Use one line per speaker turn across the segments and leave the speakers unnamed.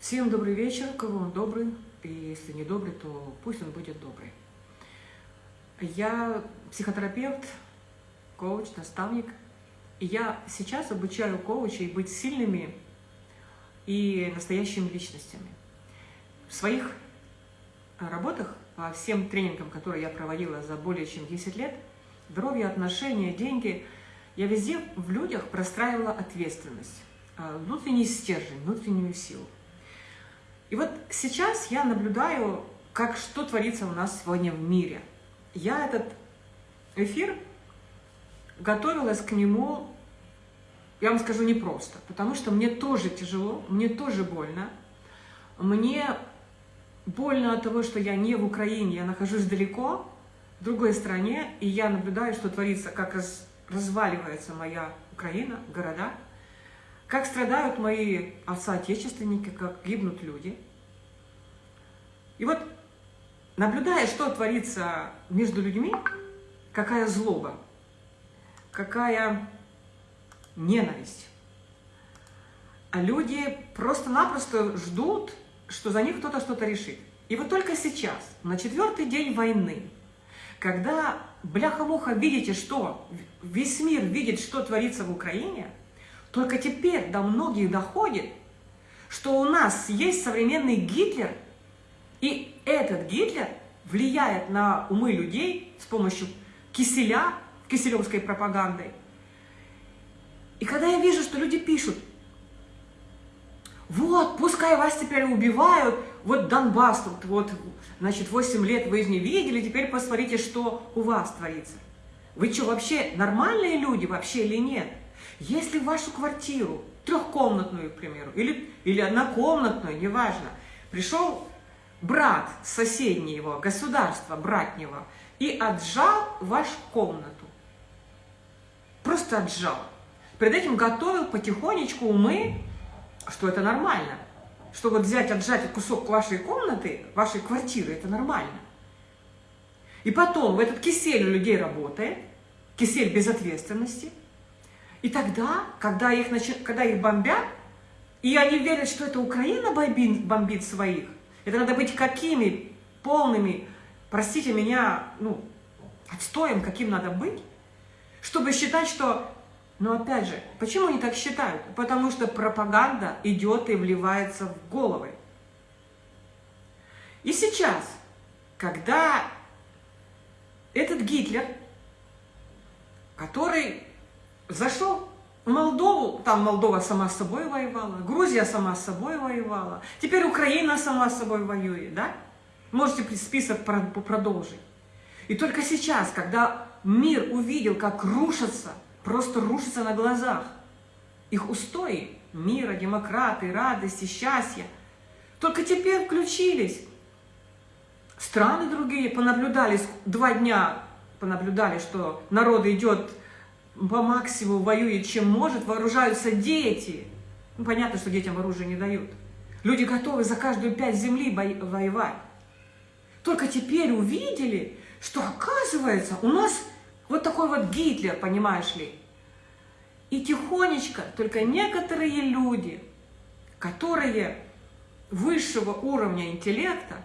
Всем добрый вечер, кого он добрый, и если не добрый, то пусть он будет добрый. Я психотерапевт, коуч, наставник, и я сейчас обучаю коучей быть сильными и настоящими личностями. В своих работах, по всем тренингам, которые я проводила за более чем 10 лет, здоровье, отношения, деньги, я везде в людях простраивала ответственность, а, внутренний стержень, внутреннюю силу. И вот сейчас я наблюдаю, как что творится у нас сегодня в мире. Я этот эфир готовилась к нему, я вам скажу, непросто, потому что мне тоже тяжело, мне тоже больно. Мне больно от того, что я не в Украине, я нахожусь далеко, в другой стране, и я наблюдаю, что творится, как раз, разваливается моя Украина, города – как страдают мои отца-отечественники, как гибнут люди. И вот, наблюдая, что творится между людьми, какая злоба, какая ненависть. А люди просто-напросто ждут, что за них кто-то что-то решит. И вот только сейчас, на четвертый день войны, когда бляха-муха видите, что весь мир видит, что творится в Украине – только теперь до многих доходит, что у нас есть современный Гитлер, и этот Гитлер влияет на умы людей с помощью киселя, киселевской пропагандой. И когда я вижу, что люди пишут, вот, пускай вас теперь убивают, вот Донбасс, вот, вот значит, 8 лет вы не видели, теперь посмотрите, что у вас творится. Вы что, вообще нормальные люди вообще или нет? Если вашу квартиру, трехкомнатную, к примеру, или, или однокомнатную, неважно, пришел брат соседнего государства, братнего, и отжал вашу комнату, просто отжал. Перед этим готовил потихонечку умы, что это нормально, что вот взять, отжать кусок вашей комнаты, вашей квартиры, это нормально. И потом в этот кисель у людей работает, кисель безответственности – и тогда, когда их, когда их бомбят, и они верят, что это Украина бомбит, бомбит своих, это надо быть какими полными, простите меня, ну, отстоем, каким надо быть, чтобы считать, что... Но опять же, почему они так считают? Потому что пропаганда идет и вливается в головы. И сейчас, когда этот Гитлер, который Зашел в Молдову, там Молдова сама с собой воевала, Грузия сама с собой воевала, теперь Украина сама с собой воюет, да? Можете список продолжить. И только сейчас, когда мир увидел, как рушатся, просто рушатся на глазах, их устои мира, демократы, радости, счастья, только теперь включились. Страны другие понаблюдали, два дня понаблюдали, что народ идет по максимуму воюет, чем может, вооружаются дети. Ну, понятно, что детям оружие не дают. Люди готовы за каждую пять земли воевать. Только теперь увидели, что оказывается у нас вот такой вот Гитлер, понимаешь ли. И тихонечко только некоторые люди, которые высшего уровня интеллекта,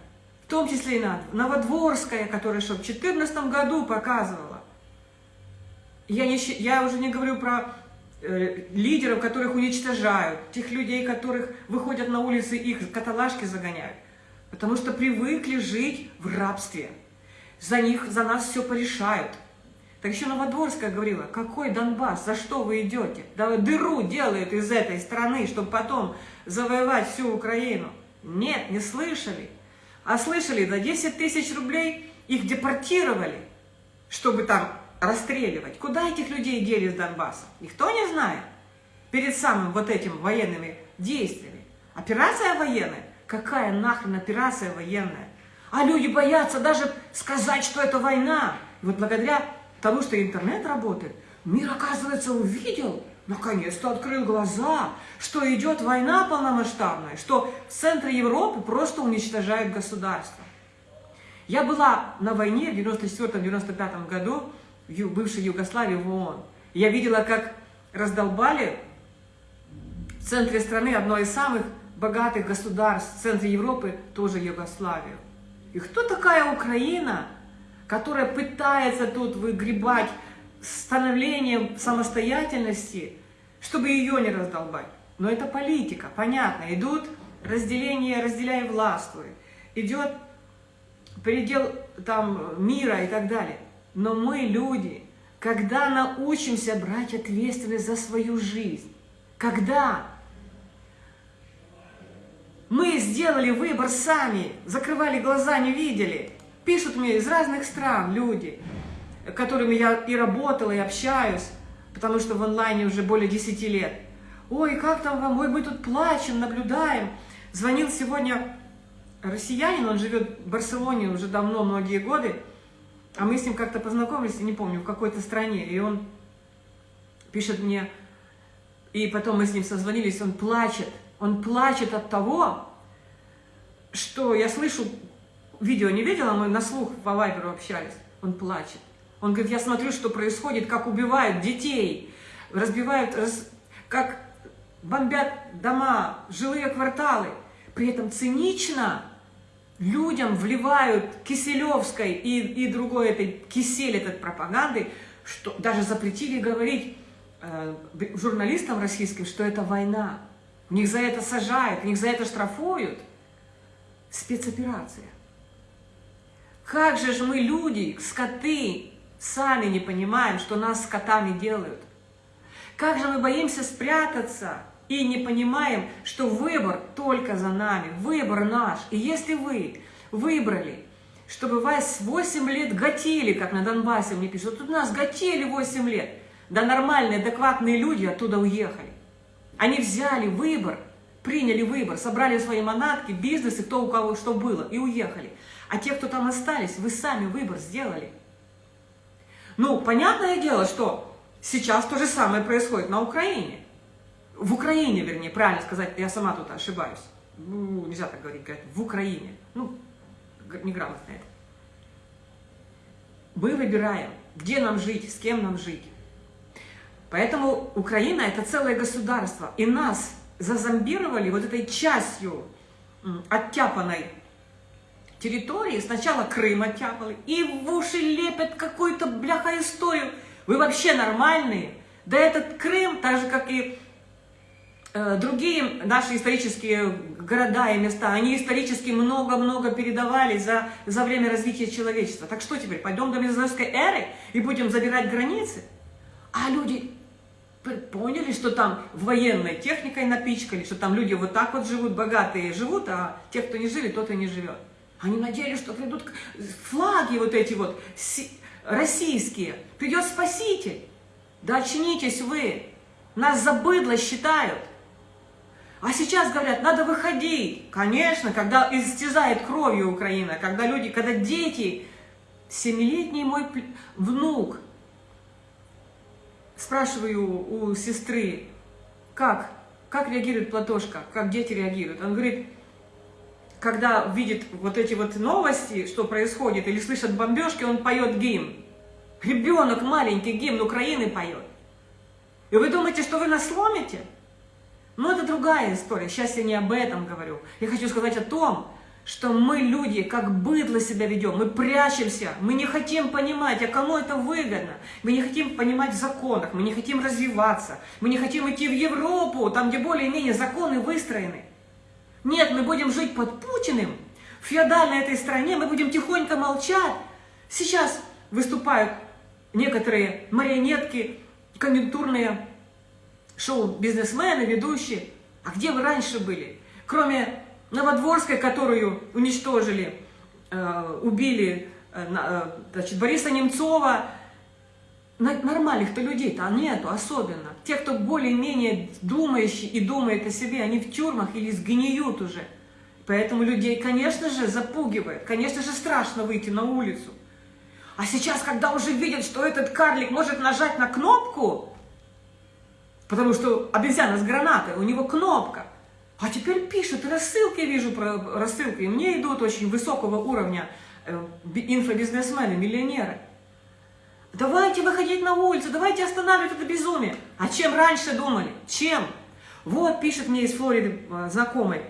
в том числе и Новодворская, которая что в 2014 году показывала, я, не, я уже не говорю про э, лидеров, которых уничтожают, тех людей, которых выходят на улицы, их каталажки загоняют. Потому что привыкли жить в рабстве. За них, за нас все порешают. Так еще Новодворская говорила, какой Донбасс, за что вы идете? Да дыру делают из этой страны, чтобы потом завоевать всю Украину. Нет, не слышали. А слышали, за 10 тысяч рублей их депортировали, чтобы там расстреливать. Куда этих людей дели с Донбасса? Никто не знает. Перед самым вот этим военными действиями. Операция военная? Какая нахрен операция военная? А люди боятся даже сказать, что это война. Вот благодаря тому, что интернет работает, мир, оказывается, увидел, наконец-то открыл глаза, что идет война полномасштабная, что в центре Европы просто уничтожают государство. Я была на войне в 94-95 году, в бывшей Югославии в ООН. Я видела, как раздолбали в центре страны одно из самых богатых государств в центре Европы тоже Югославию. И кто такая Украина, которая пытается тут выгребать становление самостоятельности, чтобы ее не раздолбать? Но это политика, понятно. Идут разделение, разделяй властвуй. Идет передел там мира и так далее. Но мы, люди, когда научимся брать ответственность за свою жизнь, когда? Мы сделали выбор сами, закрывали глаза, не видели, пишут мне из разных стран люди, которыми я и работала, и общаюсь, потому что в онлайне уже более 10 лет. Ой, как там вам, ой, мы тут плачем, наблюдаем. Звонил сегодня россиянин, он живет в Барселоне уже давно, многие годы, а мы с ним как-то познакомились, не помню, в какой-то стране, и он пишет мне, и потом мы с ним созвонились, он плачет, он плачет от того, что я слышу, видео не видела, мы на слух по вайберу общались, он плачет. Он говорит, я смотрю, что происходит, как убивают детей, разбивают, раз, как бомбят дома, жилые кварталы. При этом цинично людям вливают Киселевской и, и другой этой кисель этой пропаганды, что даже запретили говорить э, журналистам российским, что это война. У них за это сажают, у них за это штрафуют. Спецоперация. Как же же мы, люди, скоты, сами не понимаем, что нас скотами делают? Как же мы боимся спрятаться и не понимаем, что выбор только за нами, выбор наш. И если вы выбрали, чтобы вас 8 лет готели, как на Донбассе мне пишут, тут нас готели 8 лет, да нормальные, адекватные люди оттуда уехали. Они взяли выбор, приняли выбор, собрали свои манатки, бизнесы, кто у кого что было, и уехали. А те, кто там остались, вы сами выбор сделали. Ну, понятное дело, что сейчас то же самое происходит на Украине. В Украине, вернее, правильно сказать, я сама тут ошибаюсь. Ну, нельзя так говорить, говорят, в Украине. Ну, неграмотно это. Мы выбираем, где нам жить, с кем нам жить. Поэтому Украина – это целое государство. И нас зазомбировали вот этой частью оттяпанной территории. Сначала Крым оттяпали, и в уши лепят какую-то бляха историю. Вы вообще нормальные? Да этот Крым, так же, как и другие наши исторические города и места, они исторически много-много передавали за, за время развития человечества. Так что теперь, пойдем до мезозойской эры и будем забирать границы? А люди поняли, что там военной техникой напичкали, что там люди вот так вот живут, богатые живут, а те, кто не жили, тот и не живет. Они надеялись, что придут флаги вот эти вот российские, придет спаситель. Да очнитесь вы, нас за быдло считают. А сейчас говорят, надо выходить. Конечно, когда истязает кровью Украина, когда люди, когда дети, семилетний мой внук, спрашиваю у сестры, как, как реагирует Платошка, как дети реагируют. Он говорит, когда видит вот эти вот новости, что происходит, или слышит бомбежки, он поет гимн. Ребенок маленький гимн Украины поет. И вы думаете, что вы нас сломите? Но это другая история. Сейчас я не об этом говорю. Я хочу сказать о том, что мы, люди, как быдло себя ведем, мы прячемся, мы не хотим понимать, а кому это выгодно. Мы не хотим понимать законах, мы не хотим развиваться, мы не хотим идти в Европу, там, где более-менее законы выстроены. Нет, мы будем жить под Путиным, в феодальной этой стране, мы будем тихонько молчать. Сейчас выступают некоторые марионетки, конъюнктурные шоу-бизнесмены, ведущие. А где вы раньше были? Кроме Новодворской, которую уничтожили, э, убили э, э, значит, Бориса Немцова, нормальных-то людей-то нету особенно. Те, кто более-менее думающий и думает о себе, они в тюрьмах или сгниют уже. Поэтому людей, конечно же, запугивает, конечно же, страшно выйти на улицу. А сейчас, когда уже видят, что этот карлик может нажать на кнопку, потому что обезьяна с гранатой, у него кнопка, а теперь пишут, рассылки вижу, про рассылки, и мне идут очень высокого уровня э, инфобизнесмены, миллионеры. Давайте выходить на улицу, давайте останавливать это безумие. А чем раньше думали? Чем? Вот пишет мне из Флориды э, знакомый,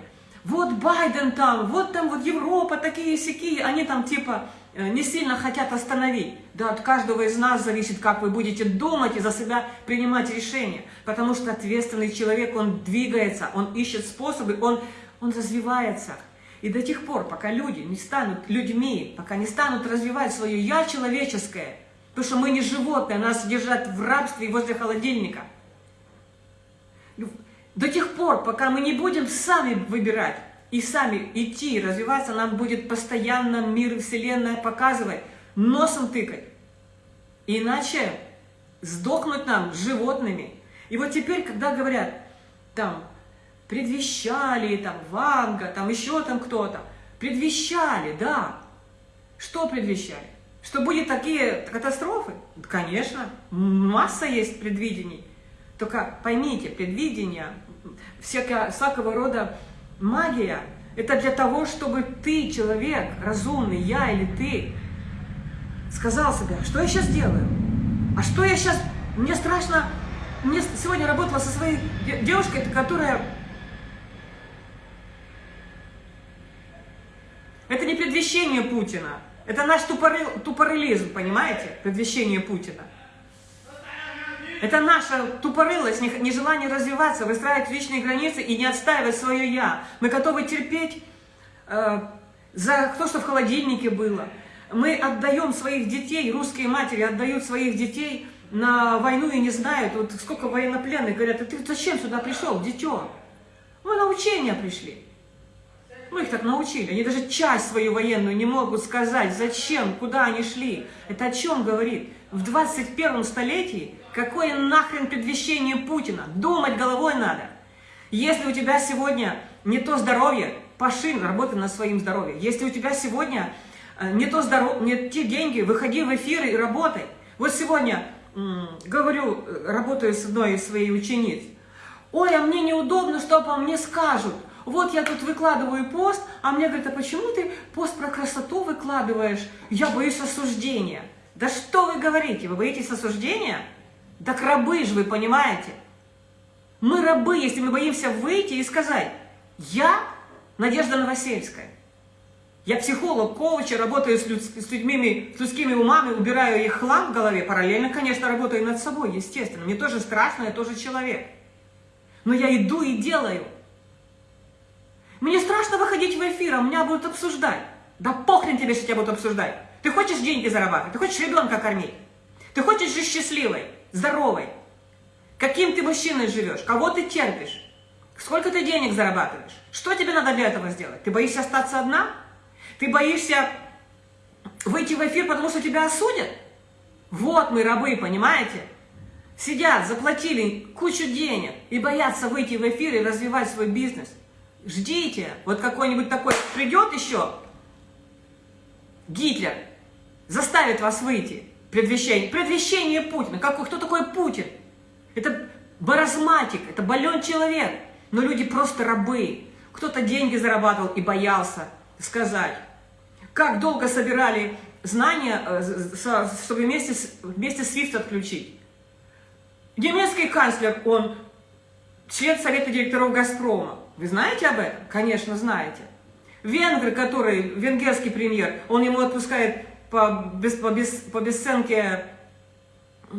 вот Байден там, вот там вот Европа, такие сякие, они там типа не сильно хотят остановить. Да, от каждого из нас зависит, как вы будете думать и за себя принимать решения. Потому что ответственный человек, он двигается, он ищет способы, он, он развивается. И до тех пор, пока люди не станут людьми, пока не станут развивать свое «я» человеческое, потому что мы не животные, нас держат в рабстве возле холодильника. До тех пор, пока мы не будем сами выбирать и сами идти, развиваться, нам будет постоянно мир Вселенная показывать, носом тыкать. Иначе сдохнуть нам животными. И вот теперь, когда говорят, там, предвещали, там, Ванга, там, еще там кто-то, предвещали, да. Что предвещали? Что будет такие катастрофы? Конечно, масса есть предвидений. Только поймите, предвидение, всякого, всякого рода магия, это для того, чтобы ты, человек, разумный, я или ты, сказал себе, что я сейчас делаю? А что я сейчас... Мне страшно... Мне сегодня работала со своей девушкой, которая Это не предвещение Путина. Это наш тупоры, тупорылизм, понимаете? Предвещение Путина. Это наша тупорылость, нежелание развиваться, выстраивать личные границы и не отстаивать свое «я». Мы готовы терпеть э, за то, что в холодильнике было. Мы отдаем своих детей, русские матери отдают своих детей на войну и не знают, вот сколько военнопленных говорят, а ты зачем сюда пришел, дитё? Мы на учения пришли. Ну, их так научили. Они даже часть свою военную не могут сказать, зачем, куда они шли. Это о чем говорит? В 21 столетии какое нахрен предвещение Путина? Думать головой надо. Если у тебя сегодня не то здоровье, поши, работай над своим здоровьем. Если у тебя сегодня э, не, то здоров... не те деньги, выходи в эфир и работай. Вот сегодня говорю, э, работаю с одной из своих учениц. Ой, а мне неудобно, что по мне скажут вот я тут выкладываю пост, а мне говорят, а почему ты пост про красоту выкладываешь? Я боюсь осуждения. Да что вы говорите, вы боитесь осуждения? Так рабы же вы, понимаете? Мы рабы, если мы боимся выйти и сказать, я Надежда Новосельская. Я психолог, коуч, работаю с, люд, с людьми, с людскими умами, убираю их хлам в голове. Параллельно, конечно, работаю над собой, естественно. Мне тоже страшно, я тоже человек. Но я иду и делаю. Мне страшно выходить в эфир, а меня будут обсуждать. Да похрен тебе, что тебя будут обсуждать. Ты хочешь деньги зарабатывать, ты хочешь ребенка кормить. Ты хочешь жить счастливой, здоровой. Каким ты мужчиной живешь, кого ты терпишь, сколько ты денег зарабатываешь. Что тебе надо для этого сделать? Ты боишься остаться одна? Ты боишься выйти в эфир, потому что тебя осудят? Вот мы рабы, понимаете? Сидят, заплатили кучу денег и боятся выйти в эфир и развивать свой бизнес – Ждите, вот какой-нибудь такой придет еще, Гитлер, заставит вас выйти. Предвещение, предвещение Путина. Как, кто такой Путин? Это баразматик, это болен человек. Но люди просто рабы. Кто-то деньги зарабатывал и боялся сказать. Как долго собирали знания, э, чтобы вместе, вместе SWIFT отключить? Немецкий канцлер, он член Совета директоров «Газпрома». Вы знаете об этом? Конечно, знаете. Венгр, который, венгерский премьер, он ему отпускает по, без, по, без, по бесценке э,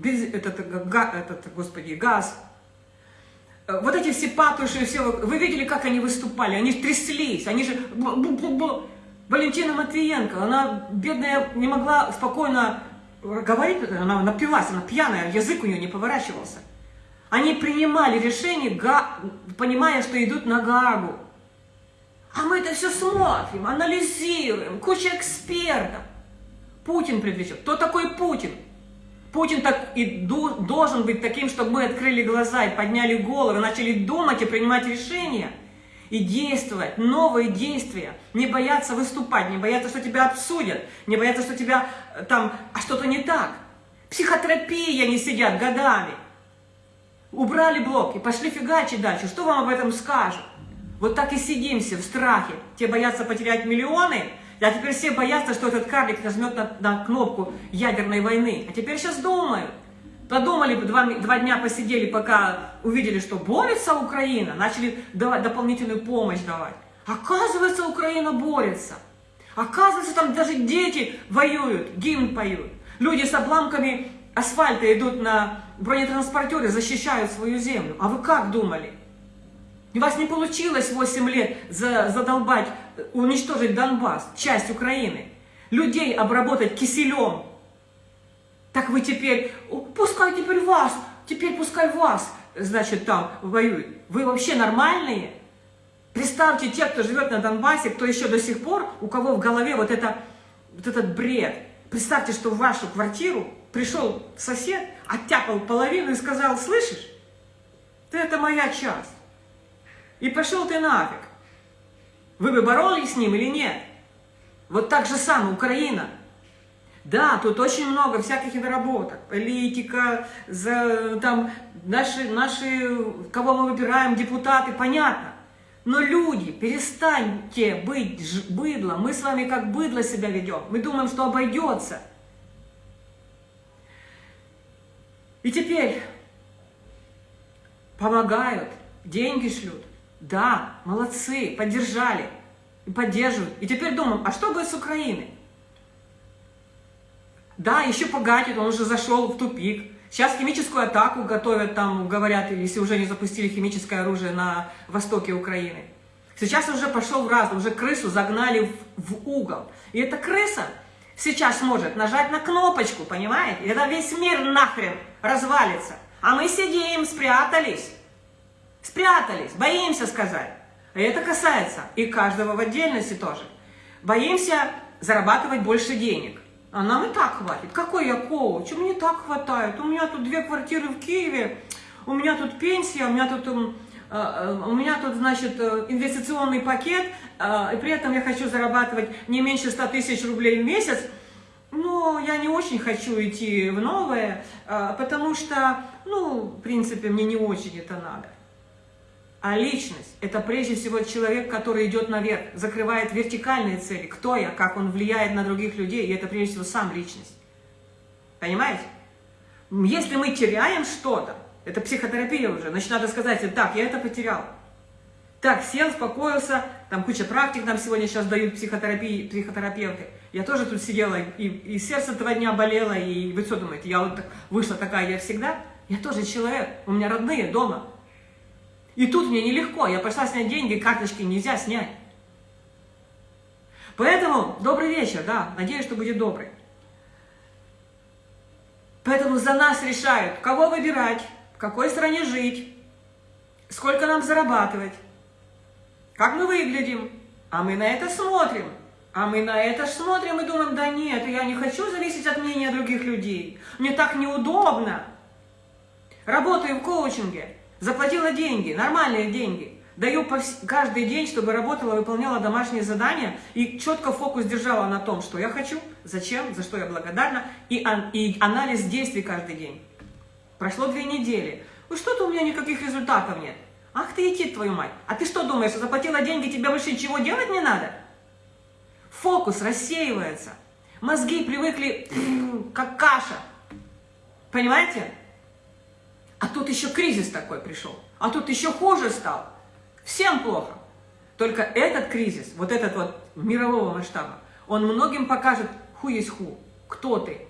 без, этот, этот, господи, газ. Вот эти все патуши, все, вы видели, как они выступали? Они тряслись, они же... Валентина Матвиенко, она, бедная, не могла спокойно говорить, она напилась, она пьяная, язык у нее не поворачивался. Они принимали решение, понимая, что идут на Гаагу. А мы это все смотрим, анализируем, куча экспертов. Путин предвещал. Кто такой Путин? Путин так и должен быть таким, чтобы мы открыли глаза и подняли головы, начали думать и принимать решения. И действовать, новые действия. Не бояться выступать, не бояться, что тебя обсудят, не бояться, что тебя э, там, а что-то не так. Психотерапия не сидят годами. Убрали блок и пошли фигачить дальше. Что вам об этом скажут? Вот так и сидимся в страхе. Те боятся потерять миллионы, а теперь все боятся, что этот карлик нажмет на, на кнопку ядерной войны. А теперь сейчас думают. Подумали, два, два дня посидели, пока увидели, что борется Украина, начали давать дополнительную помощь давать. Оказывается, Украина борется. Оказывается, там даже дети воюют, гимн поют. Люди с обламками асфальта идут на бронетранспортере, защищают свою землю. А вы как думали? У вас не получилось 8 лет задолбать, уничтожить Донбасс, часть Украины. Людей обработать киселем. Так вы теперь, пускай теперь вас, теперь пускай вас, значит, там воюют. Вы вообще нормальные? Представьте, те, кто живет на Донбассе, кто еще до сих пор, у кого в голове вот, это, вот этот бред. Представьте, что в вашу квартиру пришел сосед, оттяпал половину и сказал, слышишь, ты это моя часть. И пошел ты нафиг. Вы бы боролись с ним или нет? Вот так же самое Украина. Да, тут очень много всяких недоработок. Политика, за, там, наши, наши, кого мы выбираем, депутаты, понятно. Но люди, перестаньте быть быдлом. Мы с вами как быдло себя ведем. Мы думаем, что обойдется. И теперь помогают, деньги шлют. Да, молодцы, поддержали и поддерживают. И теперь думаем, а что будет с Украиной? Да, еще погатит, он уже зашел в тупик. Сейчас химическую атаку готовят, там говорят, если уже не запустили химическое оружие на востоке Украины. Сейчас уже пошел в раз, уже крысу загнали в, в угол. И эта крыса сейчас может нажать на кнопочку, понимаете? И это весь мир нахрен развалится. А мы сидим, спрятались. Спрятались, боимся сказать. И это касается и каждого в отдельности тоже. Боимся зарабатывать больше денег. А нам и так хватит. Какой я коуч? Мне так хватает. У меня тут две квартиры в Киеве, у меня тут пенсия, у меня тут, э, э, у меня тут значит, э, инвестиционный пакет, и при этом я хочу зарабатывать не меньше 100 тысяч рублей в месяц. Но я не очень хочу идти в новое, потому что, ну, в принципе, мне не очень это надо. А личность – это прежде всего человек, который идет наверх, закрывает вертикальные цели. Кто я, как он влияет на других людей, и это прежде всего сам личность. Понимаете? Если мы теряем что-то, это психотерапия уже, значит, надо сказать, так, я это потерял. Так, сел, успокоился, там куча практик нам сегодня сейчас дают психотерапии, психотерапевты. Я тоже тут сидела, и, и сердце два дня болело, и вы что думаете, я вот так, вышла такая, я всегда? Я тоже человек, у меня родные дома, и тут мне нелегко, я пошла снять деньги, карточки нельзя снять. Поэтому добрый вечер, да, надеюсь, что будет добрый. Поэтому за нас решают, кого выбирать, в какой стране жить, сколько нам зарабатывать, как мы выглядим. А мы на это смотрим. А мы на это смотрим и думаем, да нет, я не хочу зависеть от мнения других людей. Мне так неудобно. Работаю в коучинге. Заплатила деньги, нормальные деньги. Даю каждый день, чтобы работала, выполняла домашние задания и четко фокус держала на том, что я хочу, зачем, за что я благодарна, и, и анализ действий каждый день. Прошло две недели. Ну что-то у меня никаких результатов нет. Ах ты идти, твою мать. А ты что думаешь, заплатила деньги, тебе больше ничего делать не надо? Фокус рассеивается. Мозги привыкли как каша. Понимаете? А тут еще кризис такой пришел. А тут еще хуже стал. Всем плохо. Только этот кризис, вот этот вот мирового масштаба, он многим покажет, ху есть ху, кто ты.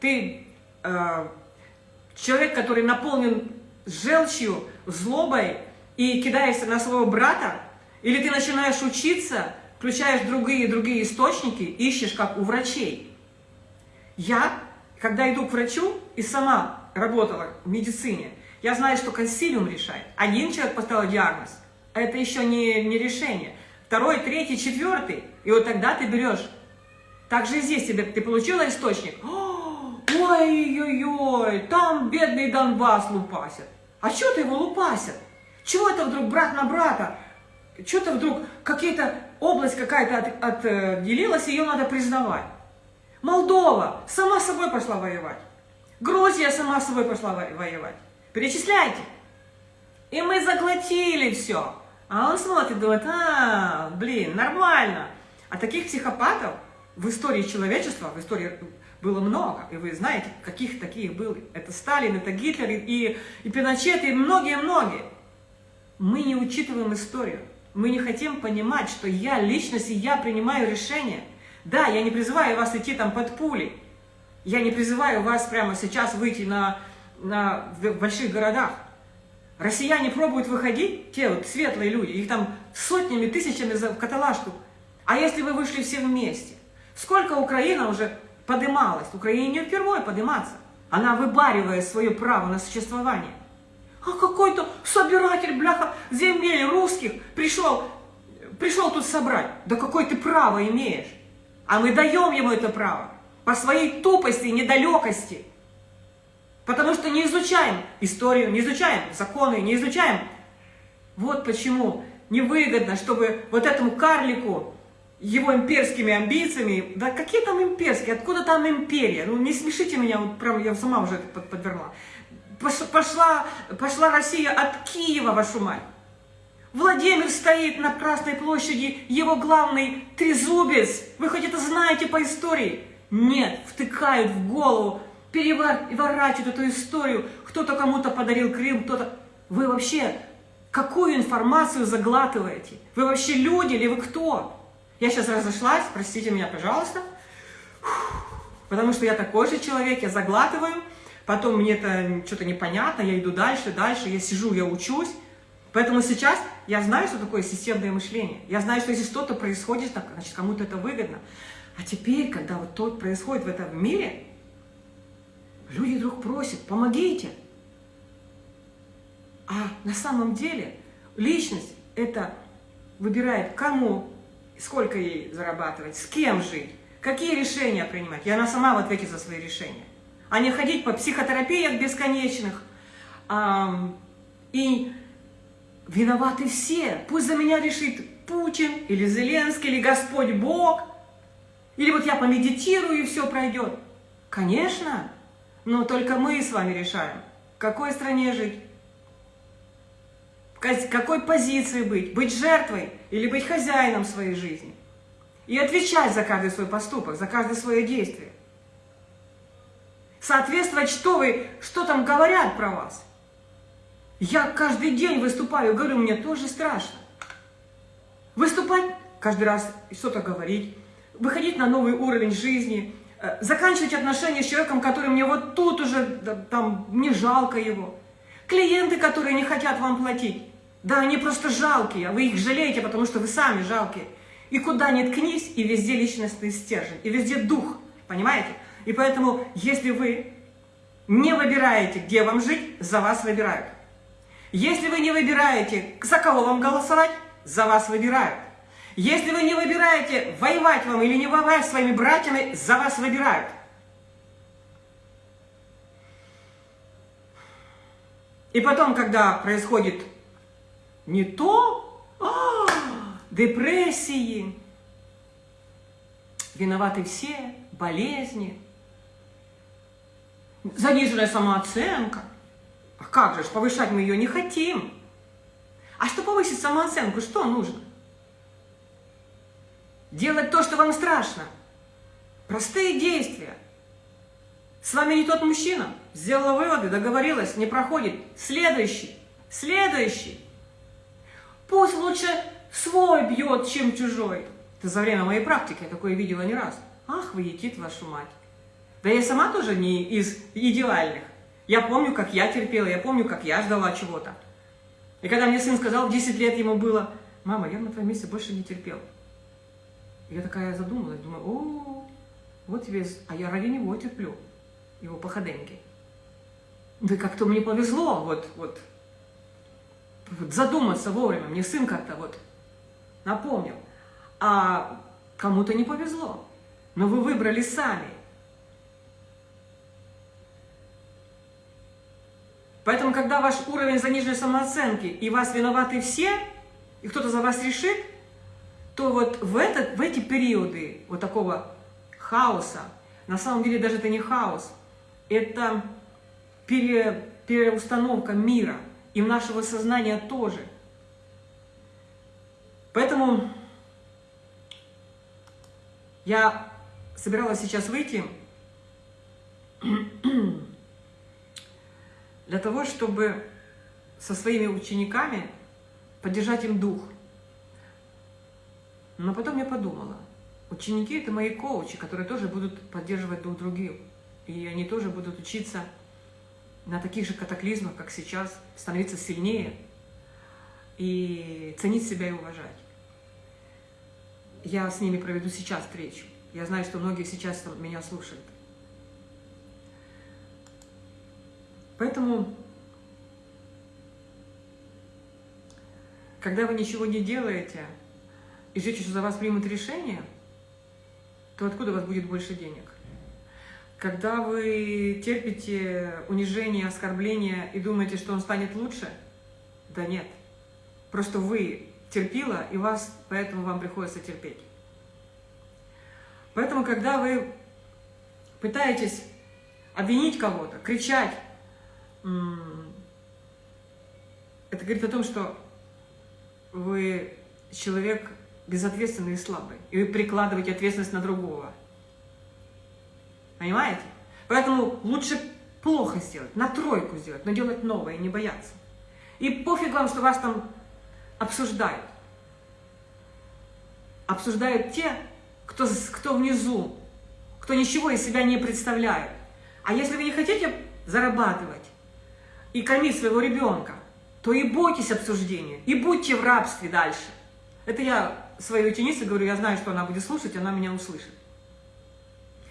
Ты э, человек, который наполнен желчью, злобой и кидаешься на своего брата, или ты начинаешь учиться, включаешь другие другие источники, ищешь, как у врачей. Я, когда иду к врачу и сама работала в медицине, я знаю, что консилиум решает. Один человек поставил диагноз, а это еще не, не решение. Второй, третий, четвертый. И вот тогда ты берешь. Так же и здесь тебе, ты получила источник. Ой-ой-ой, там бедный Донбасс лупасят. А что ты его лупасят? Чего это вдруг брат на брата? Что-то вдруг какие-то область какая-то от, отделилась, ее надо признавать. Молдова сама собой пошла воевать. Грузия сама с собой пошла воевать. Перечисляйте. И мы заглотили все. А он смотрит, думает, а, блин, нормально. А таких психопатов в истории человечества, в истории было много, и вы знаете, каких таких были. Это Сталин, это Гитлер, и, и Пиночет, и многие-многие. Мы не учитываем историю. Мы не хотим понимать, что я личность, и я принимаю решения. Да, я не призываю вас идти там под пули. Я не призываю вас прямо сейчас выйти на, на, в больших городах. Россияне пробуют выходить, те вот светлые люди, их там сотнями, тысячами в каталажку. А если вы вышли все вместе? Сколько Украина уже подымалась? Украине не впервые подниматься. Она выбаривает свое право на существование. А какой-то собиратель, бляха, земель русских пришел, пришел тут собрать. Да какое ты право имеешь? А мы даем ему это право. По своей тупости и недалекости. Потому что не изучаем историю, не изучаем законы, не изучаем. Вот почему невыгодно, чтобы вот этому карлику его имперскими амбициями, да какие там имперские, откуда там империя? Ну не смешите меня, вот прям я сама уже это подверла. Пошла, пошла Россия от Киева, вашу мать. Владимир стоит на Красной площади, его главный трезубец. Вы хоть это знаете по истории? Нет, втыкают в голову, переворачивают эту историю. Кто-то кому-то подарил Крым, кто-то... Вы вообще какую информацию заглатываете? Вы вообще люди или вы кто? Я сейчас разошлась, простите меня, пожалуйста, потому что я такой же человек, я заглатываю, потом мне это что-то непонятно, я иду дальше, дальше, я сижу, я учусь. Поэтому сейчас я знаю, что такое системное мышление. Я знаю, что если что-то происходит, значит, кому-то это выгодно. А теперь, когда вот то происходит в этом мире, люди вдруг просят, помогите. А на самом деле личность это выбирает, кому сколько ей зарабатывать, с кем жить, какие решения принимать. И она сама в ответе за свои решения. А не ходить по психотерапиях бесконечных. А, и виноваты все. Пусть за меня решит Путин, или Зеленский, или Господь Бог. Или вот я помедитирую, и все пройдет. Конечно, но только мы с вами решаем, в какой стране жить, какой позиции быть, быть жертвой или быть хозяином своей жизни. И отвечать за каждый свой поступок, за каждое свое действие. Соответствовать, что вы, что там говорят про вас. Я каждый день выступаю, говорю, мне тоже страшно. Выступать каждый раз, что-то говорить, выходить на новый уровень жизни, э, заканчивать отношения с человеком, который мне вот тут уже, там, мне жалко его. Клиенты, которые не хотят вам платить. Да, они просто жалкие, а вы их жалеете, потому что вы сами жалкие. И куда ни ткнись, и везде личностный стержень, и везде дух, понимаете? И поэтому, если вы не выбираете, где вам жить, за вас выбирают. Если вы не выбираете, за кого вам голосовать, за вас выбирают. Если вы не выбираете, воевать вам или не воевать с своими братьями, за вас выбирают. И потом, когда происходит не то, а, депрессии, виноваты все, болезни, заниженная самооценка. А как же, повышать мы ее не хотим. А что повысить самооценку, что нужно? Делать то, что вам страшно. Простые действия. С вами не тот мужчина. Сделала выводы, договорилась, не проходит. Следующий. Следующий. Пусть лучше свой бьет, чем чужой. Это за время моей практики я такое видела не раз. Ах, вы етит вашу мать. Да я сама тоже не из идеальных. Я помню, как я терпела, я помню, как я ждала чего-то. И когда мне сын сказал, 10 лет ему было, мама, я на твоем месте больше не терпел. Я такая задумалась, думаю, о, вот тебе, а я ради него терплю, его походеньки. Да как-то мне повезло, вот, вот, задуматься вовремя. Мне сын как-то вот напомнил. А кому-то не повезло. Но вы выбрали сами. Поэтому, когда ваш уровень заниженной самооценки, и вас виноваты все, и кто-то за вас решит, то вот в, этот, в эти периоды вот такого хаоса, на самом деле даже это не хаос, это пере, переустановка мира – и нашего сознания тоже. Поэтому я собиралась сейчас выйти для того, чтобы со своими учениками поддержать им дух. Но потом я подумала, ученики – это мои коучи, которые тоже будут поддерживать друг других. И они тоже будут учиться на таких же катаклизмах, как сейчас, становиться сильнее и ценить себя и уважать. Я с ними проведу сейчас встречу. Я знаю, что многие сейчас меня слушают. Поэтому, когда вы ничего не делаете и ждете, что за вас примут решение, то откуда у вас будет больше денег? Когда вы терпите унижение, оскорбление и думаете, что он станет лучше, да нет. Просто вы терпила, и вас, поэтому вам приходится терпеть. Поэтому, когда вы пытаетесь обвинить кого-то, кричать, это говорит о том, что вы человек безответственный и слабый, и вы прикладываете ответственность на другого. Понимаете? Поэтому лучше плохо сделать, на тройку сделать, но делать новое, не бояться. И пофиг вам, что вас там обсуждают. Обсуждают те, кто, кто внизу, кто ничего из себя не представляет. А если вы не хотите зарабатывать и кормить своего ребенка, то и бойтесь обсуждения, и будьте в рабстве дальше. Это я своей ученице говорю, я знаю, что она будет слушать, она меня услышит.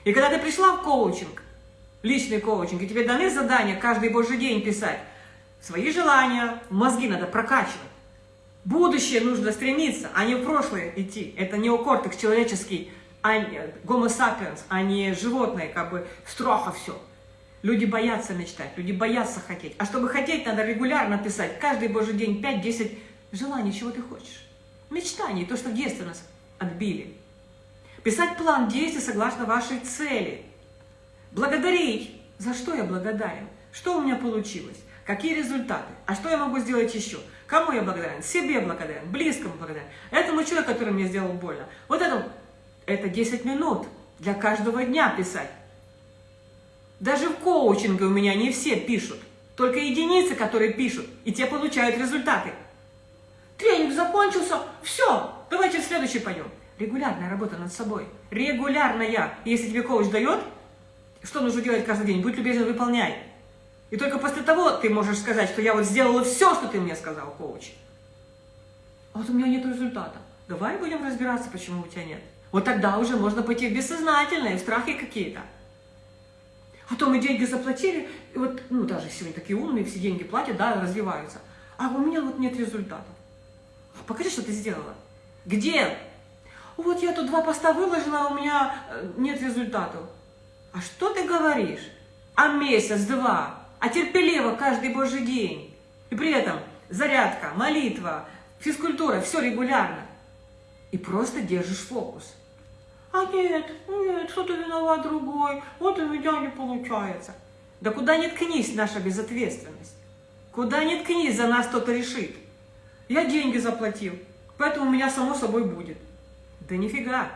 И когда ты пришла в коучинг, личный коучинг, и тебе даны задания каждый божий день писать, свои желания, мозги надо прокачивать. Будущее нужно стремиться, а не в прошлое идти. Это неокортекс человеческий, а гомо сапиенс, а не животное, как бы страха все. Люди боятся мечтать, люди боятся хотеть. А чтобы хотеть, надо регулярно писать, каждый божий день 5-10 желаний, чего ты хочешь. Мечтаний, то, что в детстве нас отбили. Писать план действий согласно вашей цели. Благодарить. За что я благодарен? Что у меня получилось? Какие результаты? А что я могу сделать еще? Кому я благодарен? Себе благодарен, близкому благодарен. Этому человеку, который мне сделал больно. Вот это, это 10 минут для каждого дня писать. Даже в коучинге у меня не все пишут. Только единицы, которые пишут, и те получают результаты. Тренинг закончился, все, давайте в следующий пойдем. Регулярная работа над собой. Регулярная. Если тебе коуч дает, что нужно делать каждый день, будь любезен, выполняй. И только после того ты можешь сказать, что я вот сделала все, что ты мне сказал, коуч. А вот у меня нет результата. Давай будем разбираться, почему у тебя нет. Вот тогда уже можно пойти в бессознательное, в страхи какие-то. А то мы деньги заплатили, и вот, ну, даже сегодня такие умные, все деньги платят, да, развиваются. А у меня вот нет результата. Покажи, что ты сделала. Где? Вот я тут два поста выложила, а у меня э, нет результатов. А что ты говоришь? А месяц, два, а терпеливо каждый божий день. И при этом зарядка, молитва, физкультура, все регулярно. И просто держишь фокус. А нет, нет, кто-то виноват другой, вот у меня не получается. Да куда ни ткнись наша безответственность. Куда ни ткнись, за нас кто-то решит. Я деньги заплатил, поэтому у меня само собой будет. Да нифига.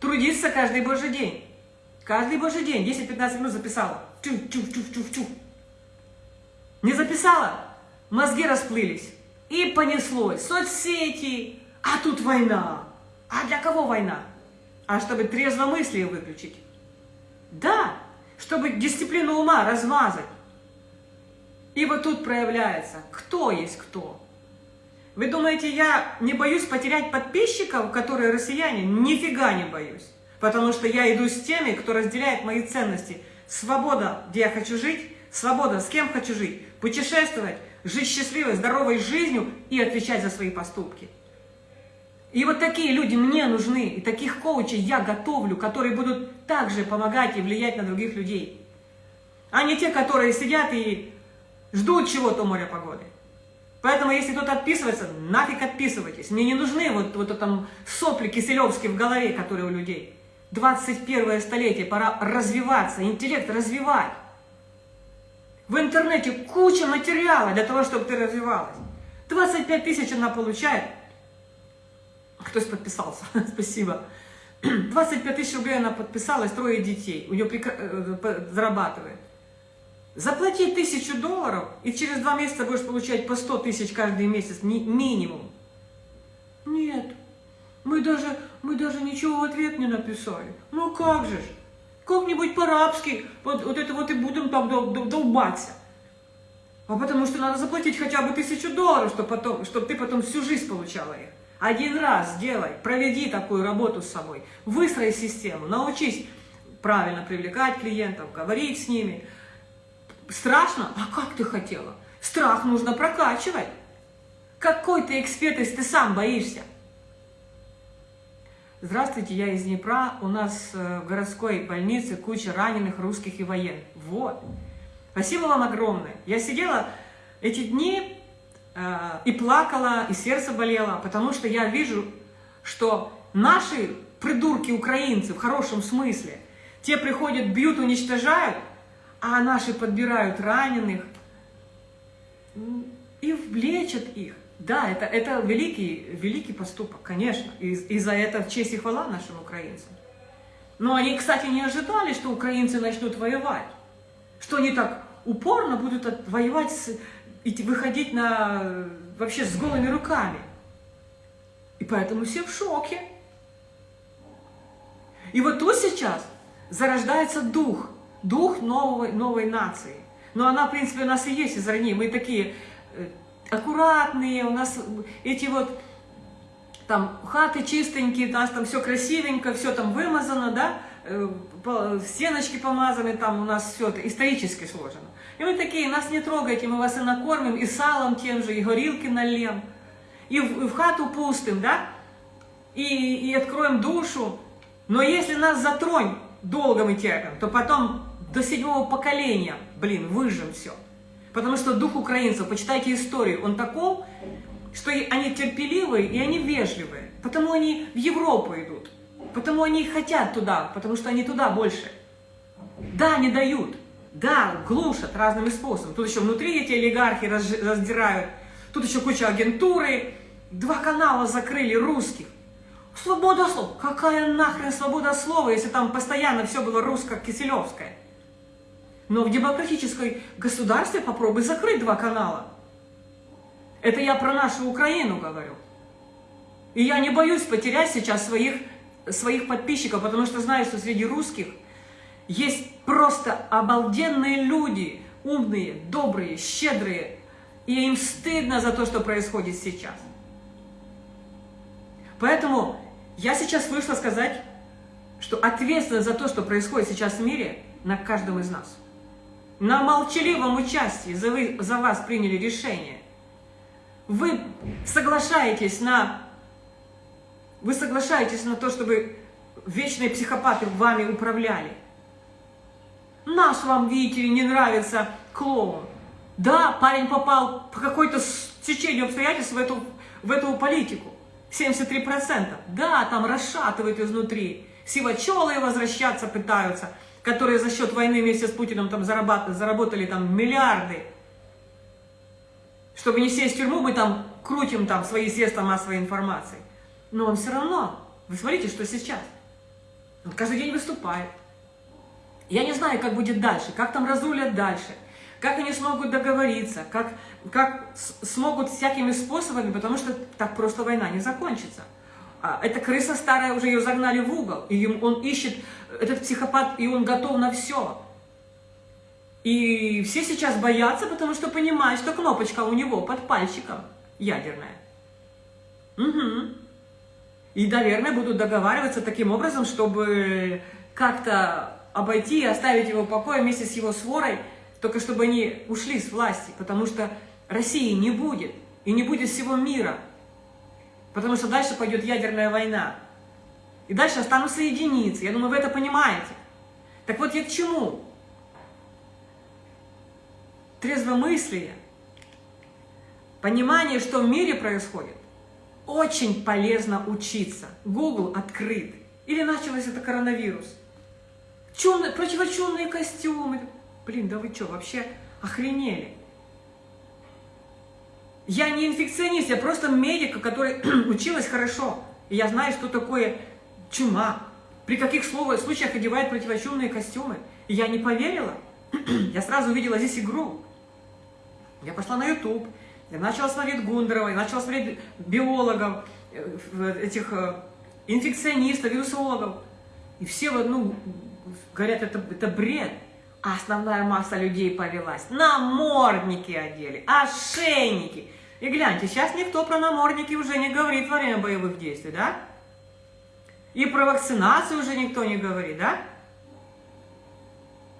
Трудиться каждый божий день. Каждый божий день, 10-15 минут записала. Чух-чух-чух-чух-чух. Не записала? Мозги расплылись. И понеслось. Соцсети. А тут война. А для кого война? А чтобы трезвомыслие выключить. Да, чтобы дисциплину ума размазать. И вот тут проявляется, кто есть кто. Вы думаете, я не боюсь потерять подписчиков, которые россияне? Нифига не боюсь. Потому что я иду с теми, кто разделяет мои ценности. Свобода, где я хочу жить, свобода, с кем хочу жить, путешествовать, жить счастливой, здоровой жизнью и отвечать за свои поступки. И вот такие люди мне нужны, и таких коучей я готовлю, которые будут также помогать и влиять на других людей. А не те, которые сидят и ждут чего-то моря погоды. Поэтому, если кто-то отписывается, нафиг отписывайтесь. Мне не нужны вот, вот там сопли киселевские в голове, которые у людей. 21 столетие, пора развиваться, интеллект развивать. В интернете куча материала для того, чтобы ты развивалась. 25 тысяч она получает. Кто-то подписался, спасибо. 25 тысяч рублей она подписалась, трое детей, у нее прекра... Э, зарабатывает. Заплати тысячу долларов, и через два месяца будешь получать по 100 тысяч каждый месяц, минимум. Нет, мы даже, мы даже ничего в ответ не написали. Ну как же ж, как-нибудь по-арабски, вот, вот это вот и будем там долбаться. А потому что надо заплатить хотя бы тысячу долларов, чтобы, потом, чтобы ты потом всю жизнь получала их. Один раз сделай, проведи такую работу с собой, выстрой систему, научись правильно привлекать клиентов, говорить с ними, Страшно? А как ты хотела? Страх нужно прокачивать. Какой ты эксперт, если ты сам боишься? Здравствуйте, я из Днепра. У нас э, в городской больнице куча раненых русских и военных. Вот. Спасибо вам огромное. Я сидела эти дни э, и плакала, и сердце болело, потому что я вижу, что наши придурки украинцы в хорошем смысле, те приходят, бьют, уничтожают, а наши подбирают раненых и влечат их. Да, это, это великий, великий поступок, конечно, и, и за это честь и хвала нашим украинцам. Но они, кстати, не ожидали, что украинцы начнут воевать, что они так упорно будут воевать, с, и выходить на, вообще с голыми руками. И поэтому все в шоке. И вот тут сейчас зарождается дух – дух новой, новой нации. Но она, в принципе, у нас и есть из ней. Мы такие э, аккуратные, у нас эти вот там хаты чистенькие, у нас там все красивенько, все там вымазано, да, э, стеночки помазаны, там у нас все это исторически сложено. И мы такие, нас не трогайте, мы вас и накормим, и салом тем же, и горилки нальем, и в, и в хату пустым, да, и, и откроем душу. Но если нас затронь долго мы терпим, то потом до седьмого поколения, блин, выжим все. Потому что дух украинцев, почитайте историю, он таков, что они терпеливые и они вежливые. Потому они в Европу идут. Потому они хотят туда, потому что они туда больше. Да, не дают. Да, глушат разными способами. Тут еще внутри эти олигархи раздирают. Тут еще куча агентуры. Два канала закрыли русских. Свобода слова. Какая нахрен свобода слова, если там постоянно все было русско-киселевское? Но в демократической государстве попробуй закрыть два канала. Это я про нашу Украину говорю. И я не боюсь потерять сейчас своих, своих подписчиков, потому что знаю, что среди русских есть просто обалденные люди, умные, добрые, щедрые, и им стыдно за то, что происходит сейчас. Поэтому я сейчас вышла сказать, что ответственность за то, что происходит сейчас в мире, на каждом из нас на молчаливом участии за, вы, за вас приняли решение. Вы соглашаетесь на, вы соглашаетесь на то, чтобы вечные психопаты вами управляли. Наш вам, видите ли, не нравится клоун. Да, парень попал по какой-то течению обстоятельств в эту, в эту политику. 73%. Да, там расшатывают изнутри. Сивачелы возвращаться пытаются которые за счет войны вместе с Путиным там заработали, заработали там миллиарды. Чтобы не сесть в тюрьму, мы там крутим там свои средства массовой информации. Но он все равно, вы смотрите, что сейчас. Он каждый день выступает. Я не знаю, как будет дальше, как там разрулят дальше, как они смогут договориться, как, как смогут всякими способами, потому что так просто война не закончится. А эта крыса старая, уже ее загнали в угол, и он ищет, этот психопат, и он готов на все. И все сейчас боятся, потому что понимают, что кнопочка у него под пальчиком ядерная. Угу. И, наверное, будут договариваться таким образом, чтобы как-то обойти и оставить его в покое вместе с его сворой, только чтобы они ушли с власти, потому что России не будет, и не будет всего мира. Потому что дальше пойдет ядерная война. И дальше останутся единицы. Я думаю, вы это понимаете. Так вот я к чему? Трезвомыслие, понимание, что в мире происходит, очень полезно учиться. Google открыт. Или началось это коронавирус. Чумные, противочумные костюмы. Блин, да вы что, вообще охренели? Я не инфекционист, я просто медик, который училась хорошо. И я знаю, что такое чума, при каких случаях одевают противочумные костюмы. И я не поверила. я сразу увидела здесь игру. Я пошла на YouTube, я начала смотреть Гундерова, я начала смотреть биологов, э, этих э, инфекционистов, вирусологов. И все в одну говорят, это, это бред. Основная масса людей повелась. Намордники одели, ошейники. И гляньте, сейчас никто про намордники уже не говорит во время боевых действий, да? И про вакцинацию уже никто не говорит, да?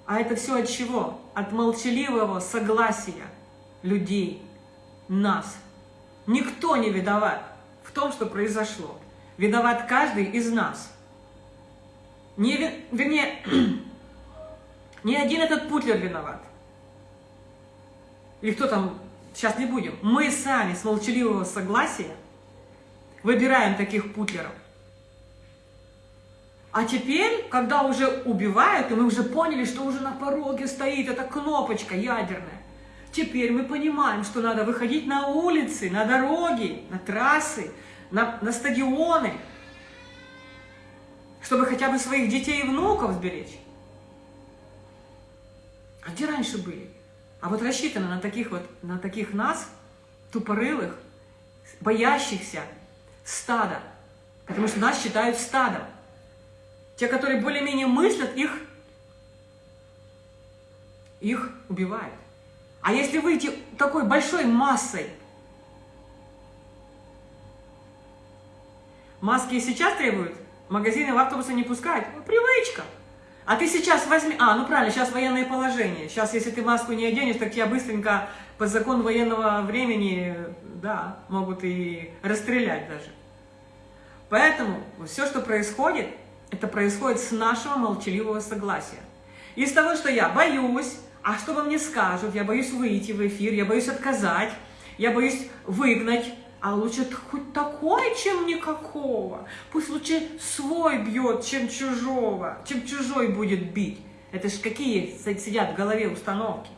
А это все от чего? От молчаливого согласия людей, нас. Никто не виноват в том, что произошло. Виноват каждый из нас. Не, вернее, не один этот Путлер виноват. Или кто там, сейчас не будем. Мы сами с молчаливого согласия выбираем таких Путлеров. А теперь, когда уже убивают, и мы уже поняли, что уже на пороге стоит эта кнопочка ядерная, теперь мы понимаем, что надо выходить на улицы, на дороги, на трассы, на, на стадионы, чтобы хотя бы своих детей и внуков сберечь. А где раньше были? А вот рассчитано на таких вот, на таких нас, тупорылых, боящихся стада, потому что нас считают стадом. Те, которые более-менее мыслят, их, их убивают. А если выйти такой большой массой, маски и сейчас требуют, магазины в автобусы не пускают, привычка. А ты сейчас возьми... А, ну правильно, сейчас военное положение. Сейчас, если ты маску не оденешь, так тебя быстренько по закону военного времени, да, могут и расстрелять даже. Поэтому все, что происходит, это происходит с нашего молчаливого согласия. Из того, что я боюсь, а что во мне скажут, я боюсь выйти в эфир, я боюсь отказать, я боюсь выгнать, а лучше хоть такое, чем никакого. Пусть лучше свой бьет, чем чужого, чем чужой будет бить. Это ж какие сидят в голове установки.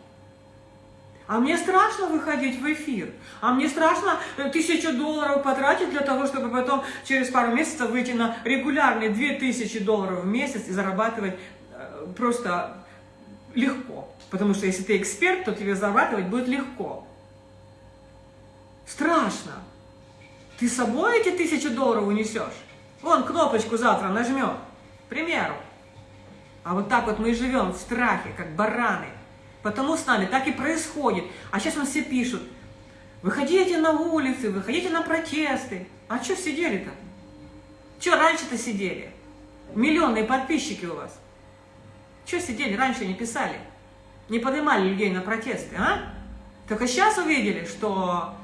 А мне страшно выходить в эфир. А мне страшно э, тысячу долларов потратить для того, чтобы потом через пару месяцев выйти на регулярные две тысячи долларов в месяц и зарабатывать э, просто легко. Потому что если ты эксперт, то тебе зарабатывать будет легко. Страшно. Ты с собой эти тысячи долларов унесешь? Вон кнопочку завтра нажмем, к примеру. А вот так вот мы и живем в страхе, как бараны. Потому с нами так и происходит. А сейчас нам все пишут, выходите на улицы, выходите на протесты. А что сидели-то? Что раньше-то сидели? Миллионные подписчики у вас. Что сидели, раньше не писали? Не поднимали людей на протесты, а? Только сейчас увидели, что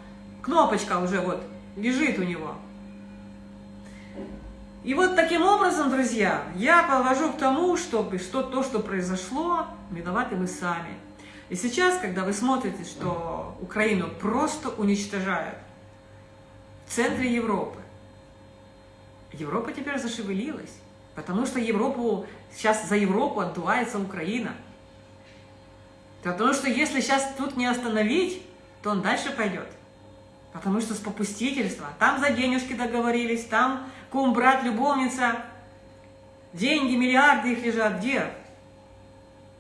кнопочка уже вот лежит у него. И вот таким образом, друзья, я подвожу к тому, чтобы что то, что произошло, виноваты мы сами. И сейчас, когда вы смотрите, что Украину просто уничтожают в центре Европы, Европа теперь зашевелилась, потому что Европу, сейчас за Европу отдувается Украина. Потому что если сейчас тут не остановить, то он дальше пойдет. Потому что с попустительства. Там за денежки договорились, там кум, брат, любовница. Деньги, миллиарды их лежат. Где?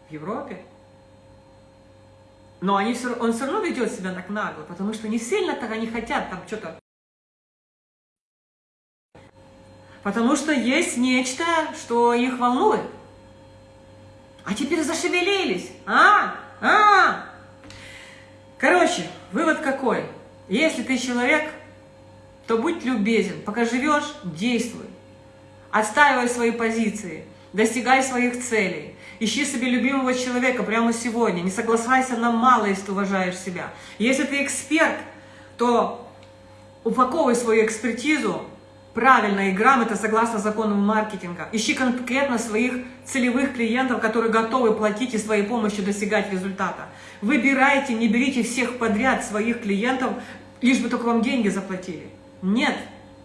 В Европе. Но они все, он все равно ведет себя так нагло, потому что не сильно так они хотят там что-то. Потому что есть нечто, что их волнует. А теперь зашевелились. А? А? Короче, вывод какой? Если ты человек, то будь любезен. Пока живешь, действуй. Отстаивай свои позиции. Достигай своих целей. Ищи себе любимого человека прямо сегодня. Не соглашайся на мало, если ты уважаешь себя. Если ты эксперт, то упаковывай свою экспертизу правильно и грамотно, согласно законам маркетинга. Ищи конкретно своих целевых клиентов, которые готовы платить и своей помощью достигать результата. Выбирайте, не берите всех подряд своих клиентов, лишь бы только вам деньги заплатили. Нет.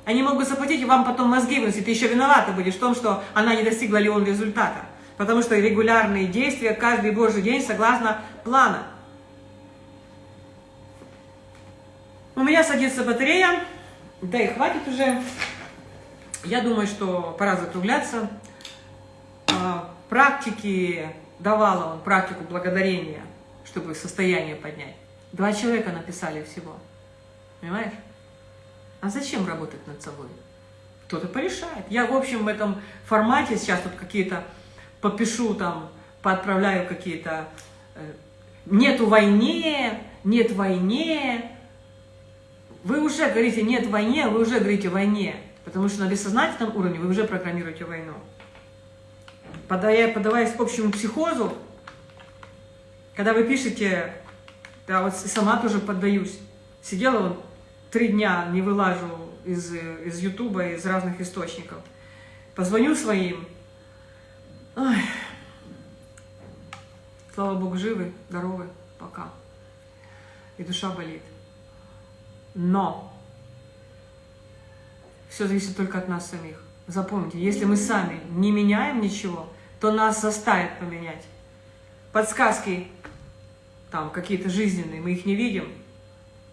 Они могут заплатить, и вам потом мозги выносить. Ты еще виновата будешь в том, что она не достигла ли он результата. Потому что регулярные действия каждый божий день согласно плана. У меня садится батарея. Да и хватит уже. Я думаю, что пора закругляться. практики давала он, практику благодарения, чтобы состояние поднять. Два человека написали всего. Понимаешь? А зачем работать над собой? Кто-то порешает. Я, в общем, в этом формате сейчас тут какие-то попишу там, поотправляю какие-то э, «нету войне», «нет войне». Вы уже говорите «нет войне», вы уже говорите «войне». Потому что на бессознательном уровне вы уже программируете войну. Подавая, подаваясь к общему психозу, когда вы пишете, да, вот сама тоже поддаюсь, сидела вот три дня, не вылажу из, из Ютуба, из разных источников, позвоню своим, ой, слава Богу, живы, здоровы, пока, и душа болит. Но все зависит только от нас самих. Запомните, если мы сами не меняем ничего, то нас заставят поменять. Подсказки там какие-то жизненные, мы их не видим,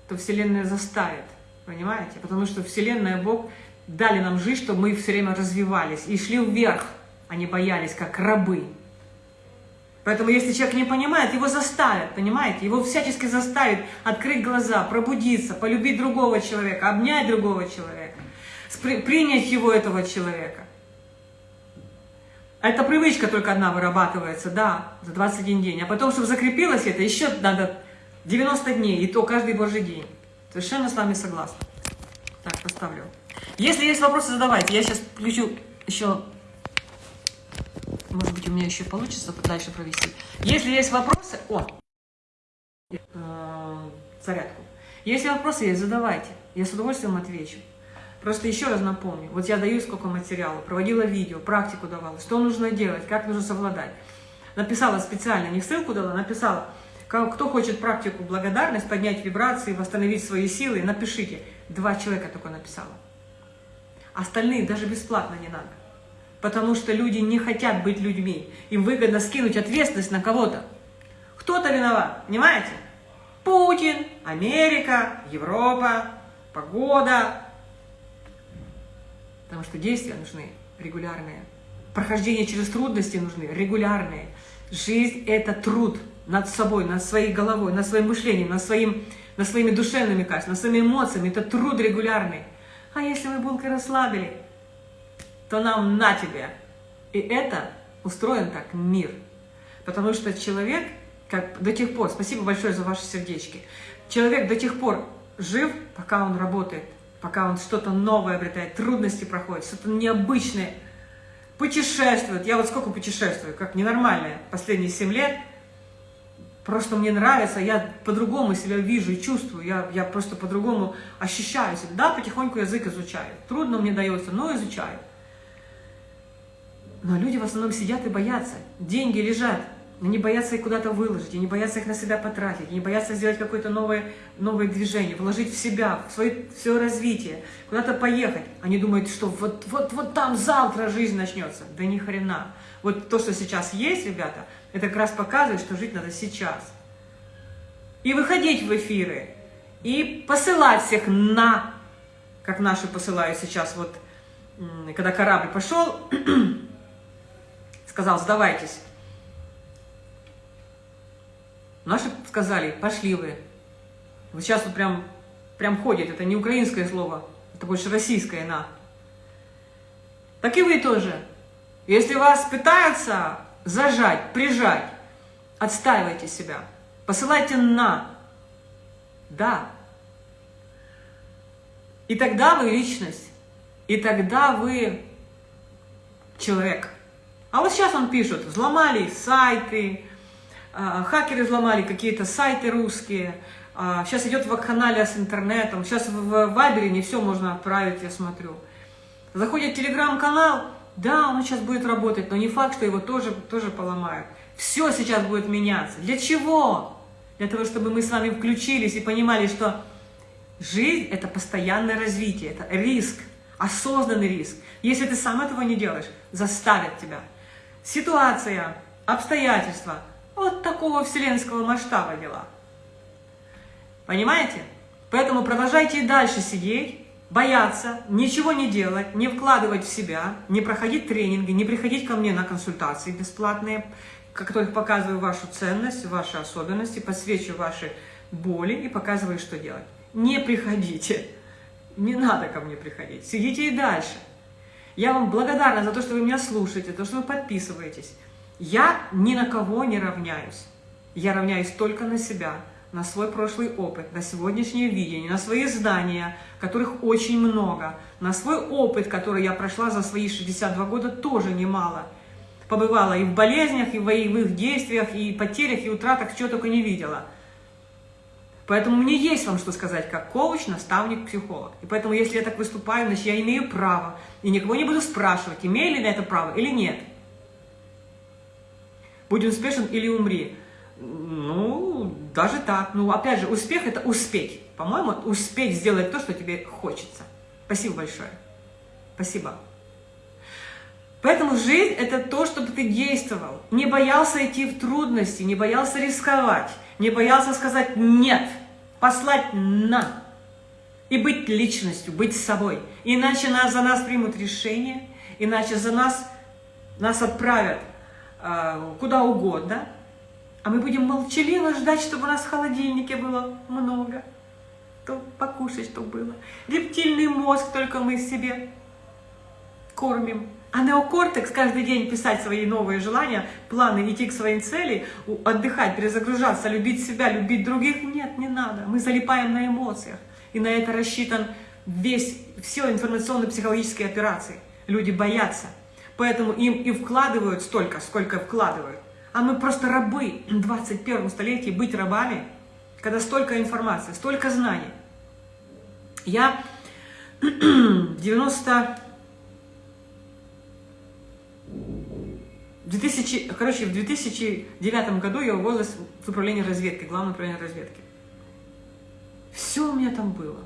то Вселенная заставит, понимаете? Потому что Вселенная, Бог дали нам жизнь, чтобы мы все время развивались и шли вверх, а не боялись, как рабы. Поэтому если человек не понимает, его заставят, понимаете? Его всячески заставят открыть глаза, пробудиться, полюбить другого человека, обнять другого человека принять его, этого человека. Это привычка только одна вырабатывается, да, за 21 день. А потом, чтобы закрепилось это, еще надо 90 дней, и то каждый божий день. Совершенно с вами согласна. Так, поставлю. Если есть вопросы, задавайте. Я сейчас включу еще... Может быть, у меня еще получится дальше провести. Если есть вопросы... О! Э, зарядку. Если вопросы есть, задавайте. Я с удовольствием отвечу. Просто еще раз напомню, вот я даю сколько материала, проводила видео, практику давала, что нужно делать, как нужно совладать. Написала специально, не ссылку дала, написала, кто хочет практику благодарность, поднять вибрации, восстановить свои силы, напишите. Два человека только написала. Остальные даже бесплатно не надо. Потому что люди не хотят быть людьми. Им выгодно скинуть ответственность на кого-то. Кто-то виноват, понимаете? Путин, Америка, Европа, погода, Потому что действия нужны регулярные. Прохождение через трудности нужны регулярные. Жизнь – это труд над собой, над своей головой, над своим мышлением, над, своим, над своими душевными качествами, над своими эмоциями. Это труд регулярный. А если мы булкой расслабили, то нам на тебе. И это устроен так мир. Потому что человек, как до тех пор, спасибо большое за ваши сердечки, человек до тех пор жив, пока он работает пока он что-то новое обретает, трудности проходит, что-то необычное, путешествует. Я вот сколько путешествую, как ненормальное, последние 7 лет. Просто мне нравится, я по-другому себя вижу и чувствую, я, я просто по-другому ощущаю себя. Да, потихоньку язык изучаю. Трудно мне дается, но изучаю. Но люди в основном сидят и боятся. Деньги лежат, они боятся их куда-то выложить, они боятся их на себя потратить, они боятся сделать какое-то новое, новое движение, вложить в себя, в свое, в свое развитие, куда-то поехать. Они думают, что вот, вот, вот там завтра жизнь начнется. Да ни хрена. Вот то, что сейчас есть, ребята, это как раз показывает, что жить надо сейчас. И выходить в эфиры, и посылать всех на, как наши посылают сейчас, вот, когда корабль пошел, сказал, сдавайтесь. Наши сказали, пошли вы. Вот сейчас вот прям, прям ходит, это не украинское слово, это больше российское «на». Так и вы тоже. Если вас пытаются зажать, прижать, отстаивайте себя. Посылайте «на». Да. И тогда вы личность. И тогда вы человек. А вот сейчас он пишет, взломали сайты, а, хакеры взломали какие-то сайты русские, сейчас а, идет вакханалия с интернетом, сейчас в Вайбере не все можно отправить, я смотрю. Заходит телеграм-канал, да, он сейчас будет работать, но не факт, что его тоже, тоже поломают. Все сейчас будет меняться. Для чего? Для того, чтобы мы с вами включились и понимали, что жизнь – это постоянное развитие, это риск, осознанный риск. Если ты сам этого не делаешь, заставят тебя. Ситуация, обстоятельства – вот такого вселенского масштаба дела. Понимаете? Поэтому продолжайте и дальше сидеть, бояться, ничего не делать, не вкладывать в себя, не проходить тренинги, не приходить ко мне на консультации бесплатные, в которых показываю вашу ценность, ваши особенности, подсвечиваю ваши боли и показываю, что делать. Не приходите. Не надо ко мне приходить. Сидите и дальше. Я вам благодарна за то, что вы меня слушаете, за то, что вы подписываетесь. Я ни на кого не равняюсь. Я равняюсь только на себя, на свой прошлый опыт, на сегодняшнее видение, на свои знания, которых очень много, на свой опыт, который я прошла за свои 62 года, тоже немало. Побывала и в болезнях, и в боевых действиях, и потерях, и утратах, чего только не видела. Поэтому мне есть вам что сказать, как коуч, наставник, психолог. И поэтому, если я так выступаю, значит, я имею право. И никого не буду спрашивать, имею ли я это право или нет. Будь успешен или умри. Ну, даже так. Ну, опять же, успех – это успеть. По-моему, успеть сделать то, что тебе хочется. Спасибо большое. Спасибо. Поэтому жизнь – это то, чтобы ты действовал. Не боялся идти в трудности, не боялся рисковать, не боялся сказать «нет», послать «на». И быть личностью, быть собой. Иначе нас, за нас примут решение, иначе за нас, нас отправят э, куда угодно, а мы будем молчаливо ждать, чтобы у нас в холодильнике было много, то покушать, что было. Рептильный мозг только мы себе кормим. А неокортекс каждый день писать свои новые желания, планы, идти к своим целям, отдыхать, перезагружаться, любить себя, любить других. Нет, не надо. Мы залипаем на эмоциях. И на это рассчитан весь, все информационно-психологические операции. Люди боятся. Поэтому им и вкладывают столько, сколько вкладывают. А мы просто рабы в 21 столетии, быть рабами, когда столько информации, столько знаний. Я 90... 2000, короче, в 2009 году я уволилась в управление разведки, главное управление разведки. Все у меня там было.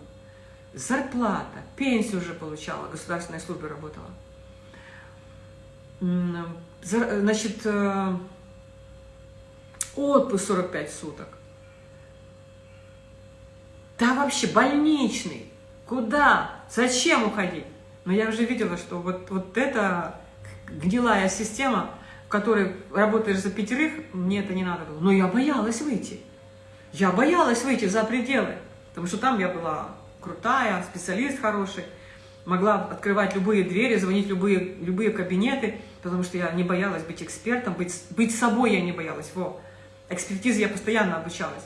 Зарплата, пенсию уже получала, в государственной службе работала. Значит, э, отпуск 45 суток. Да вообще больничный. Куда? Зачем уходить? Но я уже видела, что вот, вот эта гнилая система, в которой работаешь за пятерых, мне это не надо было. Но я боялась выйти. Я боялась выйти за пределы. Потому что там я была крутая, специалист хороший, могла открывать любые двери, звонить любые, любые кабинеты, потому что я не боялась быть экспертом, быть, быть собой я не боялась. Во экспертизы я постоянно обучалась.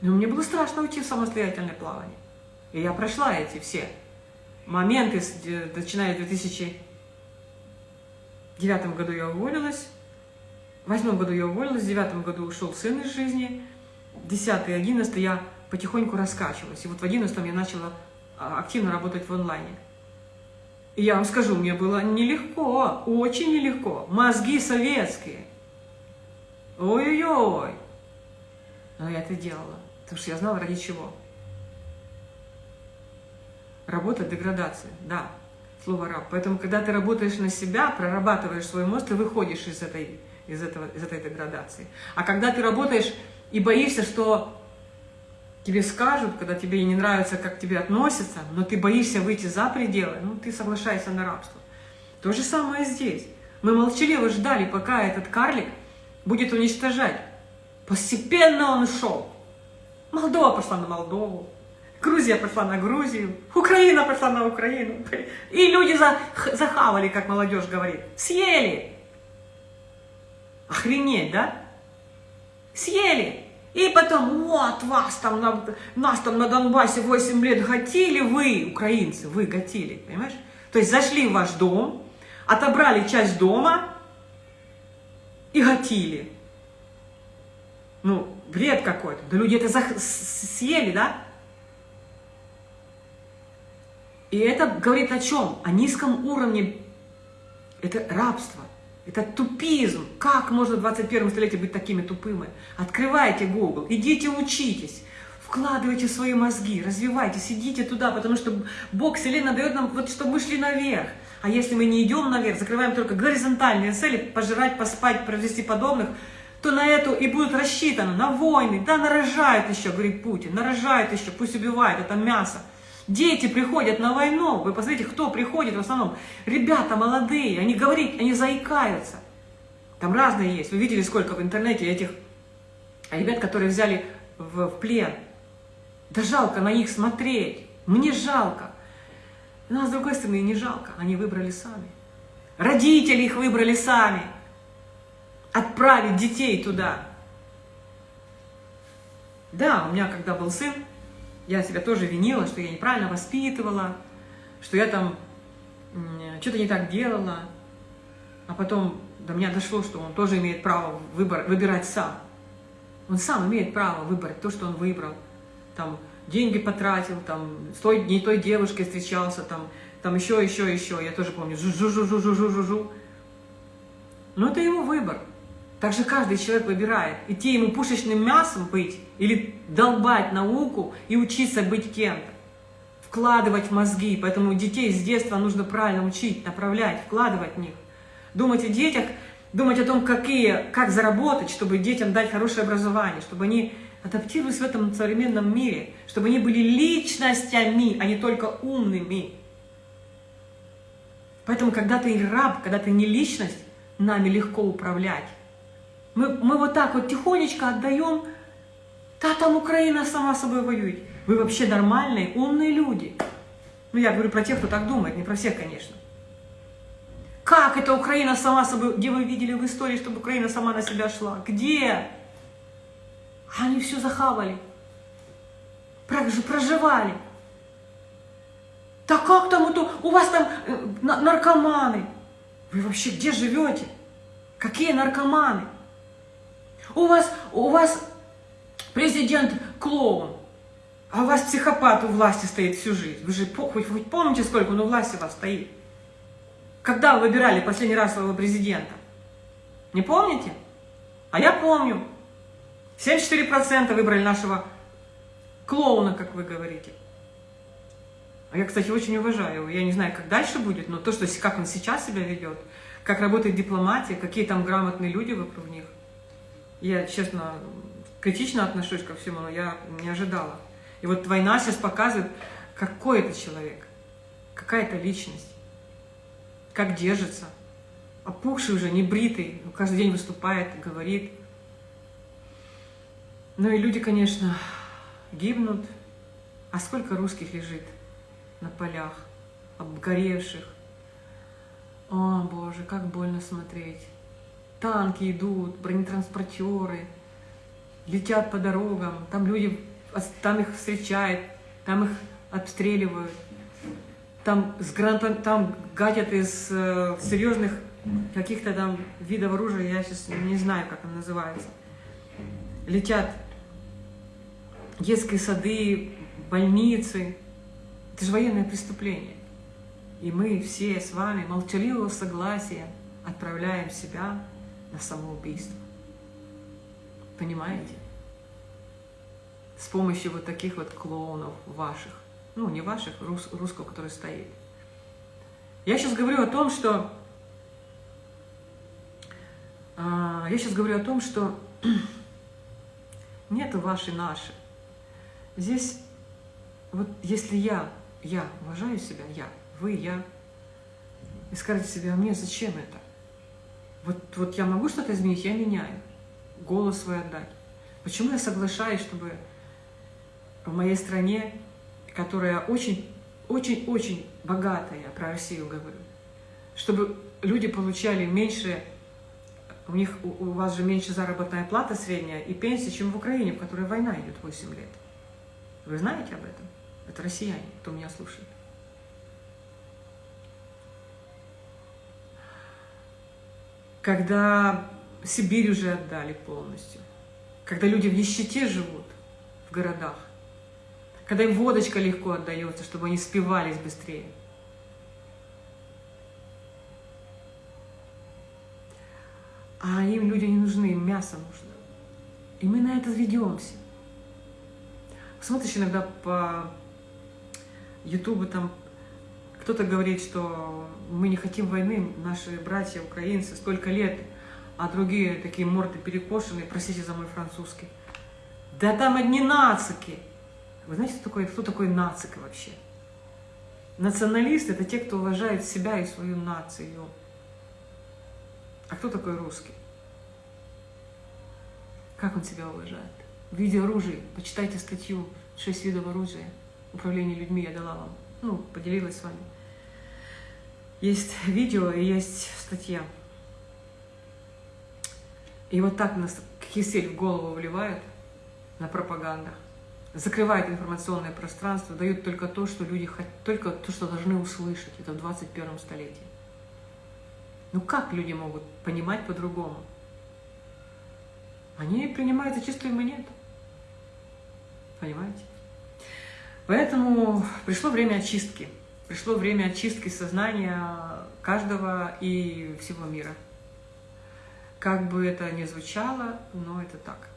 Но мне было страшно уйти в самостоятельное плавание. И я прошла эти все моменты, начиная с 2009 году я уволилась, в восьмом году я уволилась, в девятом году ушел сын из жизни, десятый, одиннадцатый я потихоньку раскачивалась. И вот в одиннадцатом я начала а, активно работать в онлайне. И я вам скажу, мне было нелегко, очень нелегко. Мозги советские. Ой-ой-ой. Но я это делала, потому что я знала, ради чего. Работа, деградация, да, слово раб. Поэтому, когда ты работаешь на себя, прорабатываешь свой мозг, ты выходишь из этой, из, этого, из этой деградации. А когда ты работаешь и боишься, что тебе скажут, когда тебе не нравится, как к тебе относятся, но ты боишься выйти за пределы, ну, ты соглашаешься на рабство. То же самое здесь. Мы молчаливо ждали, пока этот карлик будет уничтожать. Постепенно он шел. Молдова пошла на Молдову, Грузия пошла на Грузию, Украина пошла на Украину. И люди за, захавали, как молодежь говорит, съели. Охренеть, да? Съели. И потом, вот, вас там, на, нас там на Донбассе 8 лет гатили, вы, украинцы, вы гатили, понимаешь? То есть зашли в ваш дом, отобрали часть дома, и гатили. Ну, бред какой-то. Да люди это съели, да? И это говорит о чем? О низком уровне. Это рабство. Это тупизм. Как можно в 21 столетии быть такими тупыми? Открывайте Google, идите учитесь. Вкладывайте свои мозги, развивайтесь, идите туда, потому что Бог, Вселенная дает нам, вот, чтобы мы шли наверх. А если мы не идем наверх, закрываем только горизонтальные цели, пожирать, поспать, провести подобных, то на эту и будут рассчитаны, на войны. Да, нарожают еще, говорит Путин, нарожают еще, пусть убивают, это мясо. Дети приходят на войну, вы посмотрите, кто приходит в основном. Ребята молодые, они говорят, они заикаются. Там разные есть. Вы видели, сколько в интернете этих ребят, которые взяли в, в плен. Да жалко на них смотреть. Мне жалко. Но с другой стороны, не жалко. Они выбрали сами. Родители их выбрали сами. Отправить детей туда. Да, у меня когда был сын, я себя тоже винила, что я неправильно воспитывала, что я там что-то не так делала. А потом до меня дошло, что он тоже имеет право выбор, выбирать сам. Он сам имеет право выбрать то, что он выбрал. Там деньги потратил, там с той, не той девушкой встречался, там, там еще, еще, еще. Я тоже помню, жу-жу-жу-жу-жу-жу-жу. Но это его выбор. Также каждый человек выбирает, идти ему пушечным мясом быть или долбать науку и учиться быть кем-то. Вкладывать в мозги. Поэтому детей с детства нужно правильно учить, направлять, вкладывать в них. Думать о детях, думать о том, какие, как заработать, чтобы детям дать хорошее образование, чтобы они адаптировались в этом современном мире, чтобы они были личностями, а не только умными. Поэтому, когда ты раб, когда ты не личность, нами легко управлять. Мы, мы вот так вот тихонечко отдаем, да там Украина сама собой воюет. Вы вообще нормальные, умные люди. Ну, я говорю про тех, кто так думает, не про всех, конечно. Как это Украина сама собой... Где вы видели в истории, чтобы Украина сама на себя шла? Где? Они все захавали. Проживали. Да как там это? У вас там э, наркоманы. Вы вообще где живете? Какие наркоманы? У вас, у вас президент клоун, а у вас психопат у власти стоит всю жизнь. Вы же хоть, хоть помните, сколько он у власти у вас стоит? Когда вы выбирали последний раз своего президента? Не помните? А я помню. 74% выбрали нашего клоуна, как вы говорите. А я, кстати, очень уважаю. Я не знаю, как дальше будет, но то, что, как он сейчас себя ведет, как работает дипломатия, какие там грамотные люди вокруг них. Я, честно, критично отношусь ко всему, но я не ожидала. И вот война сейчас показывает, какой это человек, какая это личность, как держится. Опухший уже, не бритый, каждый день выступает, говорит. Ну и люди, конечно, гибнут. А сколько русских лежит на полях, обгоревших. О, Боже, как больно смотреть танки идут, бронетранспортеры, летят по дорогам, там люди, там их встречают, там их обстреливают, там, с гранатом, там гадят из э, серьезных каких-то там видов оружия, я сейчас не знаю, как оно называется. Летят детские сады, больницы. Это же военное преступление. И мы все с вами молчаливого согласия отправляем себя на самоубийство. Понимаете? С помощью вот таких вот клоунов ваших. Ну, не ваших, рус, русского, который стоит. Я сейчас говорю о том, что... А, я сейчас говорю о том, что нету ваши наши. Здесь, вот если я, я уважаю себя, я, вы, я, и скажете себе, а мне зачем это? Вот, вот я могу что-то изменить, я меняю. Голос свой отдать. Почему я соглашаюсь, чтобы в моей стране, которая очень, очень, очень богатая, я про Россию говорю, чтобы люди получали меньше, у них, у, у вас же меньше заработная плата средняя и пенсия, чем в Украине, в которой война идет 8 лет. Вы знаете об этом? Это россияне, кто меня слушает. когда Сибирь уже отдали полностью, когда люди в нищете живут в городах, когда им водочка легко отдается, чтобы они спивались быстрее. А им люди не нужны, им мясо нужно. И мы на это ведемся. Смотришь иногда по Ютубу, там кто-то говорит, что мы не хотим войны, наши братья украинцы столько лет, а другие такие морды перекошенные, простите за мой французский. Да там одни нацики. Вы знаете, кто такой, кто такой нацик вообще? Националисты – это те, кто уважает себя и свою нацию. А кто такой русский? Как он себя уважает? В виде оружия. Почитайте статью «Шесть видов оружия». Управление людьми я дала вам. Ну, поделилась с вами. Есть видео и есть статья. И вот так нас кисель в голову вливают на пропагандах закрывает информационное пространство, дает только то, что люди хотят, только то, что должны услышать. Это в 21 столетии. Ну как люди могут понимать по-другому? Они принимают за чистую монету. Понимаете? Поэтому пришло время очистки. Пришло время очистки сознания каждого и всего мира. Как бы это ни звучало, но это так.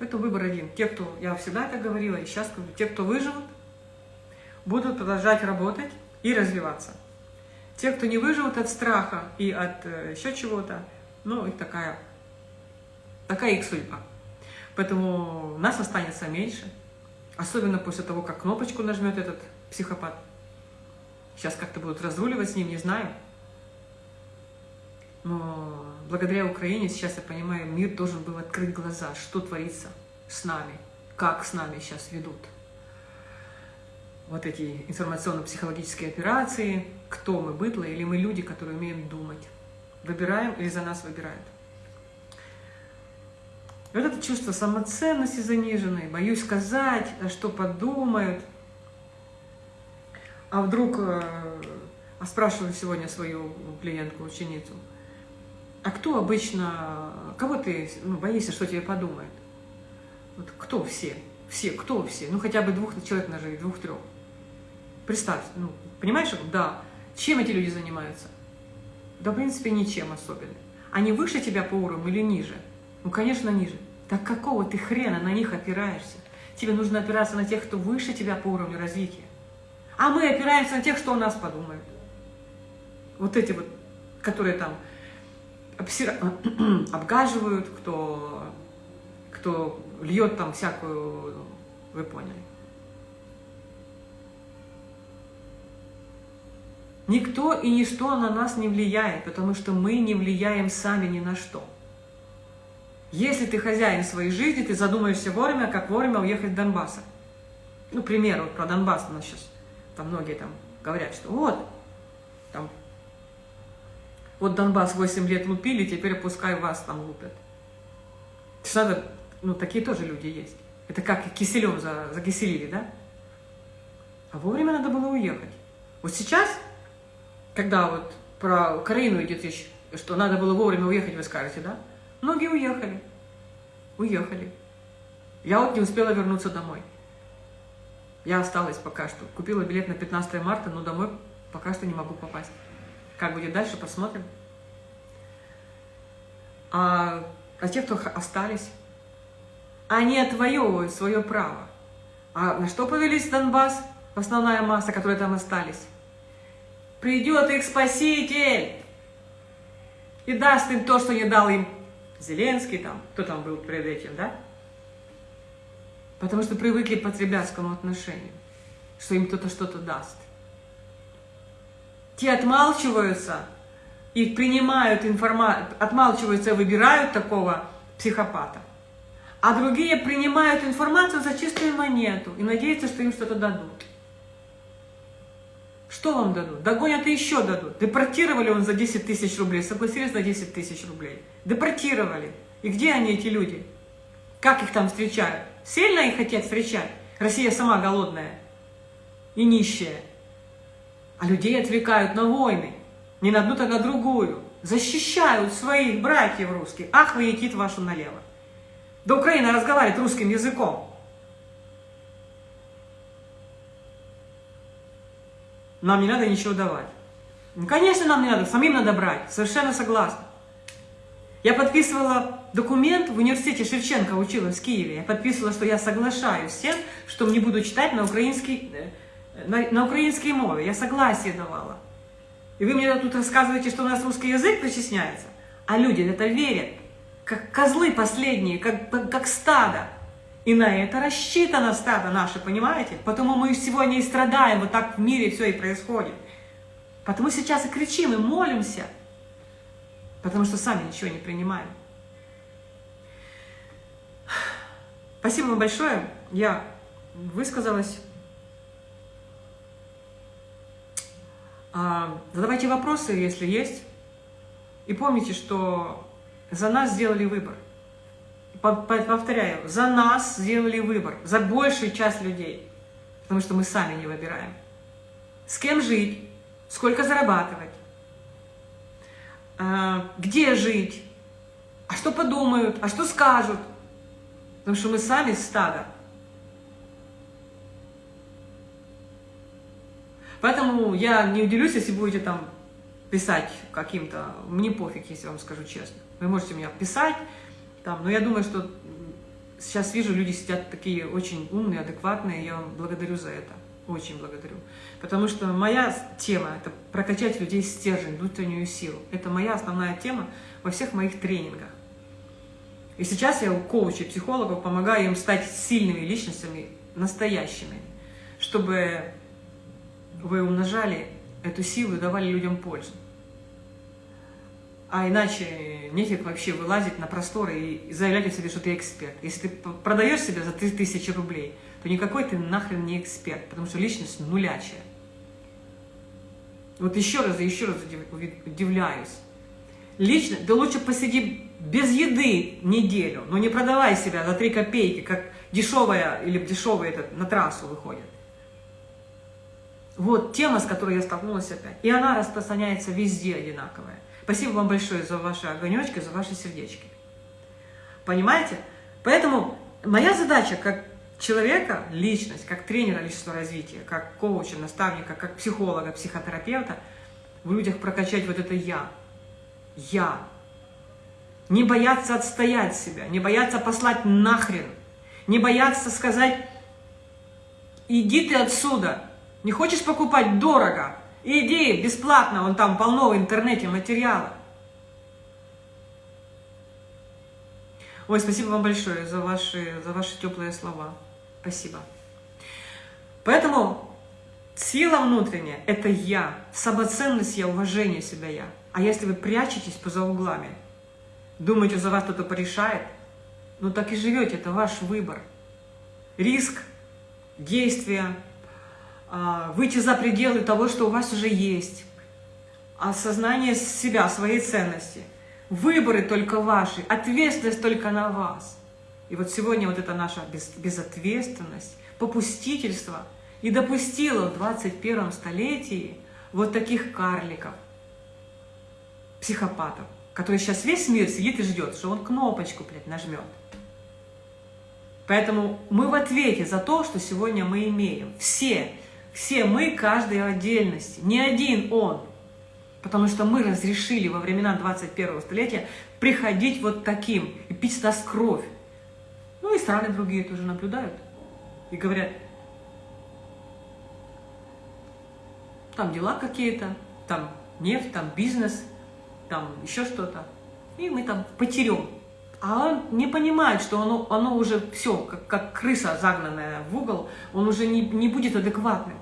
Это выбор один. Те, кто, я всегда это говорила и сейчас говорю, те, кто выживут, будут продолжать работать и развиваться. Те, кто не выживут от страха и от э, еще чего-то, ну, их такая, такая их судьба. Поэтому нас останется меньше, особенно после того, как кнопочку нажмет этот психопат. Сейчас как-то будут разруливать с ним, не знаю. Но благодаря Украине сейчас, я понимаю, мир должен был открыть глаза, что творится с нами, как с нами сейчас ведут вот эти информационно-психологические операции, кто мы, быдло, или мы люди, которые умеем думать. Выбираем или за нас выбирают. Вот это чувство самоценности заниженной, боюсь сказать, а что подумают. А вдруг, э, а спрашиваю сегодня свою клиентку, ученицу, а кто обычно, кого ты ну, боишься, что тебе подумает? Вот кто все? Все, кто все? Ну, хотя бы двух человек наживи, двух-трех. Представь, ну, понимаешь, да, чем эти люди занимаются? Да, в принципе, ничем особенно. Они выше тебя по уровню или ниже? Ну, конечно, ниже. Так какого ты хрена на них опираешься? Тебе нужно опираться на тех, кто выше тебя по уровню развития. А мы опираемся на тех, что у нас подумают. Вот эти вот, которые там обгаживают, кто, кто льет там всякую, вы поняли. Никто и ничто на нас не влияет, потому что мы не влияем сами ни на что. Если ты хозяин своей жизни, ты задумаешься вовремя, как вовремя уехать в Донбасс. Ну, пример вот про Донбасс у нас сейчас, там многие там говорят, что вот, там вот Донбасс 8 лет лупили, теперь пускай вас там лупят. Что надо, ну, такие тоже люди есть. Это как киселем за, закиселили, да? А вовремя надо было уехать. Вот сейчас, когда вот про Украину идет речь, что надо было вовремя уехать, вы скажете, да? Многие уехали. Уехали. Я вот не успела вернуться домой. Я осталась пока что. Купила билет на 15 марта, но домой пока что не могу попасть. Как будет дальше, посмотрим. А, а те, кто остались, они отвоевывают свое право. А на что повелись Донбасс, основная масса, которые там остались? Придет их спаситель и даст им то, что не дал им Зеленский, там, кто там был перед этим, да? Потому что привыкли к потребительскому отношению, что им кто-то что-то даст. Те отмалчиваются и принимают информацию, отмалчиваются и выбирают такого психопата. А другие принимают информацию за чистую монету и надеются, что им что-то дадут. Что вам дадут? Догонят и еще дадут. Депортировали он за 10 тысяч рублей, согласились на 10 тысяч рублей. Депортировали. И где они, эти люди? Как их там встречают? Сильно их хотят встречать? Россия сама голодная и нищая. А людей отвлекают на войны. Не на одну, так на другую. Защищают своих братьев русских. Ах, вы етит вашу налево. Да Украина разговаривает русским языком. Нам не надо ничего давать. Ну, конечно, нам не надо, самим надо брать. Совершенно согласна. Я подписывала документ в университете Шевченко, училась в Киеве. Я подписывала, что я соглашаюсь с тем, что не буду читать на украинский э, на, на украинской мове, я согласие давала. И вы мне тут рассказываете, что у нас русский язык причисняется, а люди это верят, как козлы последние, как, как стадо. И на это рассчитано стадо наше, понимаете? Потому мы сегодня и страдаем, вот так в мире все и происходит. Потому сейчас и кричим, и молимся, потому что сами ничего не принимаем. Спасибо вам большое. Я высказалась. А, задавайте вопросы, если есть. И помните, что за нас сделали выбор. Повторяю, за нас сделали выбор, за большую часть людей. Потому что мы сами не выбираем. С кем жить, сколько зарабатывать, а, где жить, а что подумают, а что скажут – Потому что мы сами стадо. Поэтому я не удивлюсь, если будете там писать каким-то... Мне пофиг, если вам скажу честно. Вы можете меня писать, там, но я думаю, что сейчас вижу, люди сидят такие очень умные, адекватные, я вам благодарю за это. Очень благодарю. Потому что моя тема – это прокачать людей стержень, внутреннюю силу. Это моя основная тема во всех моих тренингах. И сейчас я у коучей, психологов помогаю им стать сильными личностями, настоящими, чтобы вы умножали эту силу и давали людям пользу. А иначе нефиг вообще вылазить на просторы и заявлять о себе, что ты эксперт. Если ты продаешь себя за 3000 рублей, то никакой ты нахрен не эксперт, потому что личность нулячая. Вот еще раз и еще раз удивляюсь. Лично, да лучше посиди без еды неделю, но не продавай себя за 3 копейки, как дешевая или дешевая это, на трассу выходит. Вот тема, с которой я столкнулась опять. И она распространяется везде одинаковая. Спасибо вам большое за ваши огонечки, за ваши сердечки. Понимаете? Поэтому моя задача как человека, личность, как тренера личностного развития, как коуча, наставника, как психолога, психотерапевта, в людях прокачать вот это «я», я. Не бояться отстоять себя, не бояться послать нахрен, не бояться сказать, иди ты отсюда, не хочешь покупать дорого, иди бесплатно, вон там полно в интернете материала. Ой, спасибо вам большое за ваши, за ваши теплые слова. Спасибо. Поэтому сила внутренняя – это я, самоценность я, уважение себя я. А если вы прячетесь поза углами, думаете, за вас кто-то порешает, ну так и живете, это ваш выбор. Риск, действия, выйти за пределы того, что у вас уже есть, осознание себя, своей ценности. Выборы только ваши, ответственность только на вас. И вот сегодня вот эта наша безответственность, попустительство и допустило в 21 столетии вот таких карликов, психопатов, который сейчас весь мир сидит и ждет, что он кнопочку, блядь, нажмет. Поэтому мы в ответе за то, что сегодня мы имеем. Все, все мы, каждый в отдельности, не один он. Потому что мы разрешили во времена 21 столетия приходить вот таким и пить нас кровь. Ну и страны другие тоже наблюдают и говорят, там дела какие-то, там нефть, там бизнес – там еще что-то, и мы там потерем. А он не понимает, что оно, оно уже все, как, как крыса загнанная в угол, он уже не, не будет адекватным.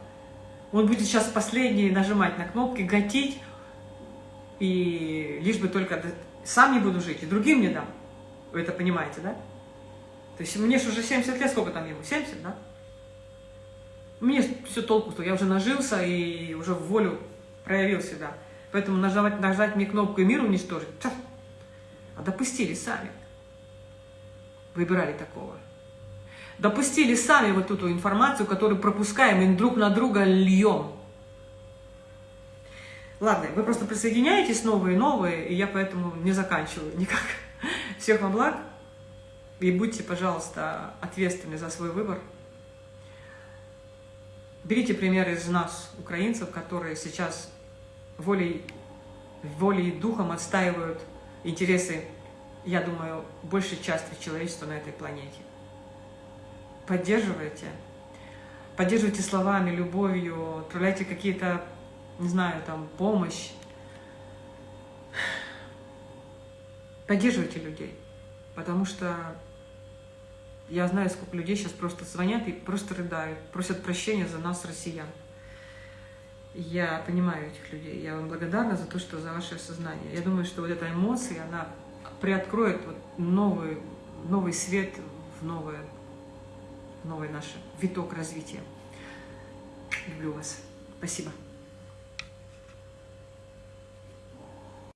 Он будет сейчас последний нажимать на кнопки, гатить, и лишь бы только сам не буду жить, и другим не дам. Вы это понимаете, да? То есть мне же уже 70 лет, сколько там ему? 70, да? Мне все толку, что я уже нажился и уже в волю проявил себя. Поэтому нажать, нажать мне кнопку и мир уничтожить, а допустили сами. Выбирали такого. Допустили сами вот эту информацию, которую пропускаем и друг на друга льем. Ладно, вы просто присоединяетесь новые и новые, и я поэтому не заканчиваю никак. Всех вам благ. И будьте, пожалуйста, ответственны за свой выбор. Берите пример из нас, украинцев, которые сейчас волей, волей и духом отстаивают интересы, я думаю, большей части человечества на этой планете. Поддерживайте. Поддерживайте словами, любовью, отправляйте какие-то, не знаю, там, помощь. Поддерживайте людей, потому что Я знаю, сколько людей сейчас просто звонят и просто рыдают, просят прощения за нас, россиян. Я понимаю этих людей. Я вам благодарна за то, что за ваше осознание. Я думаю, что вот эта эмоция, она приоткроет вот новый, новый свет в новое, новый наш виток развития. Люблю вас. Спасибо.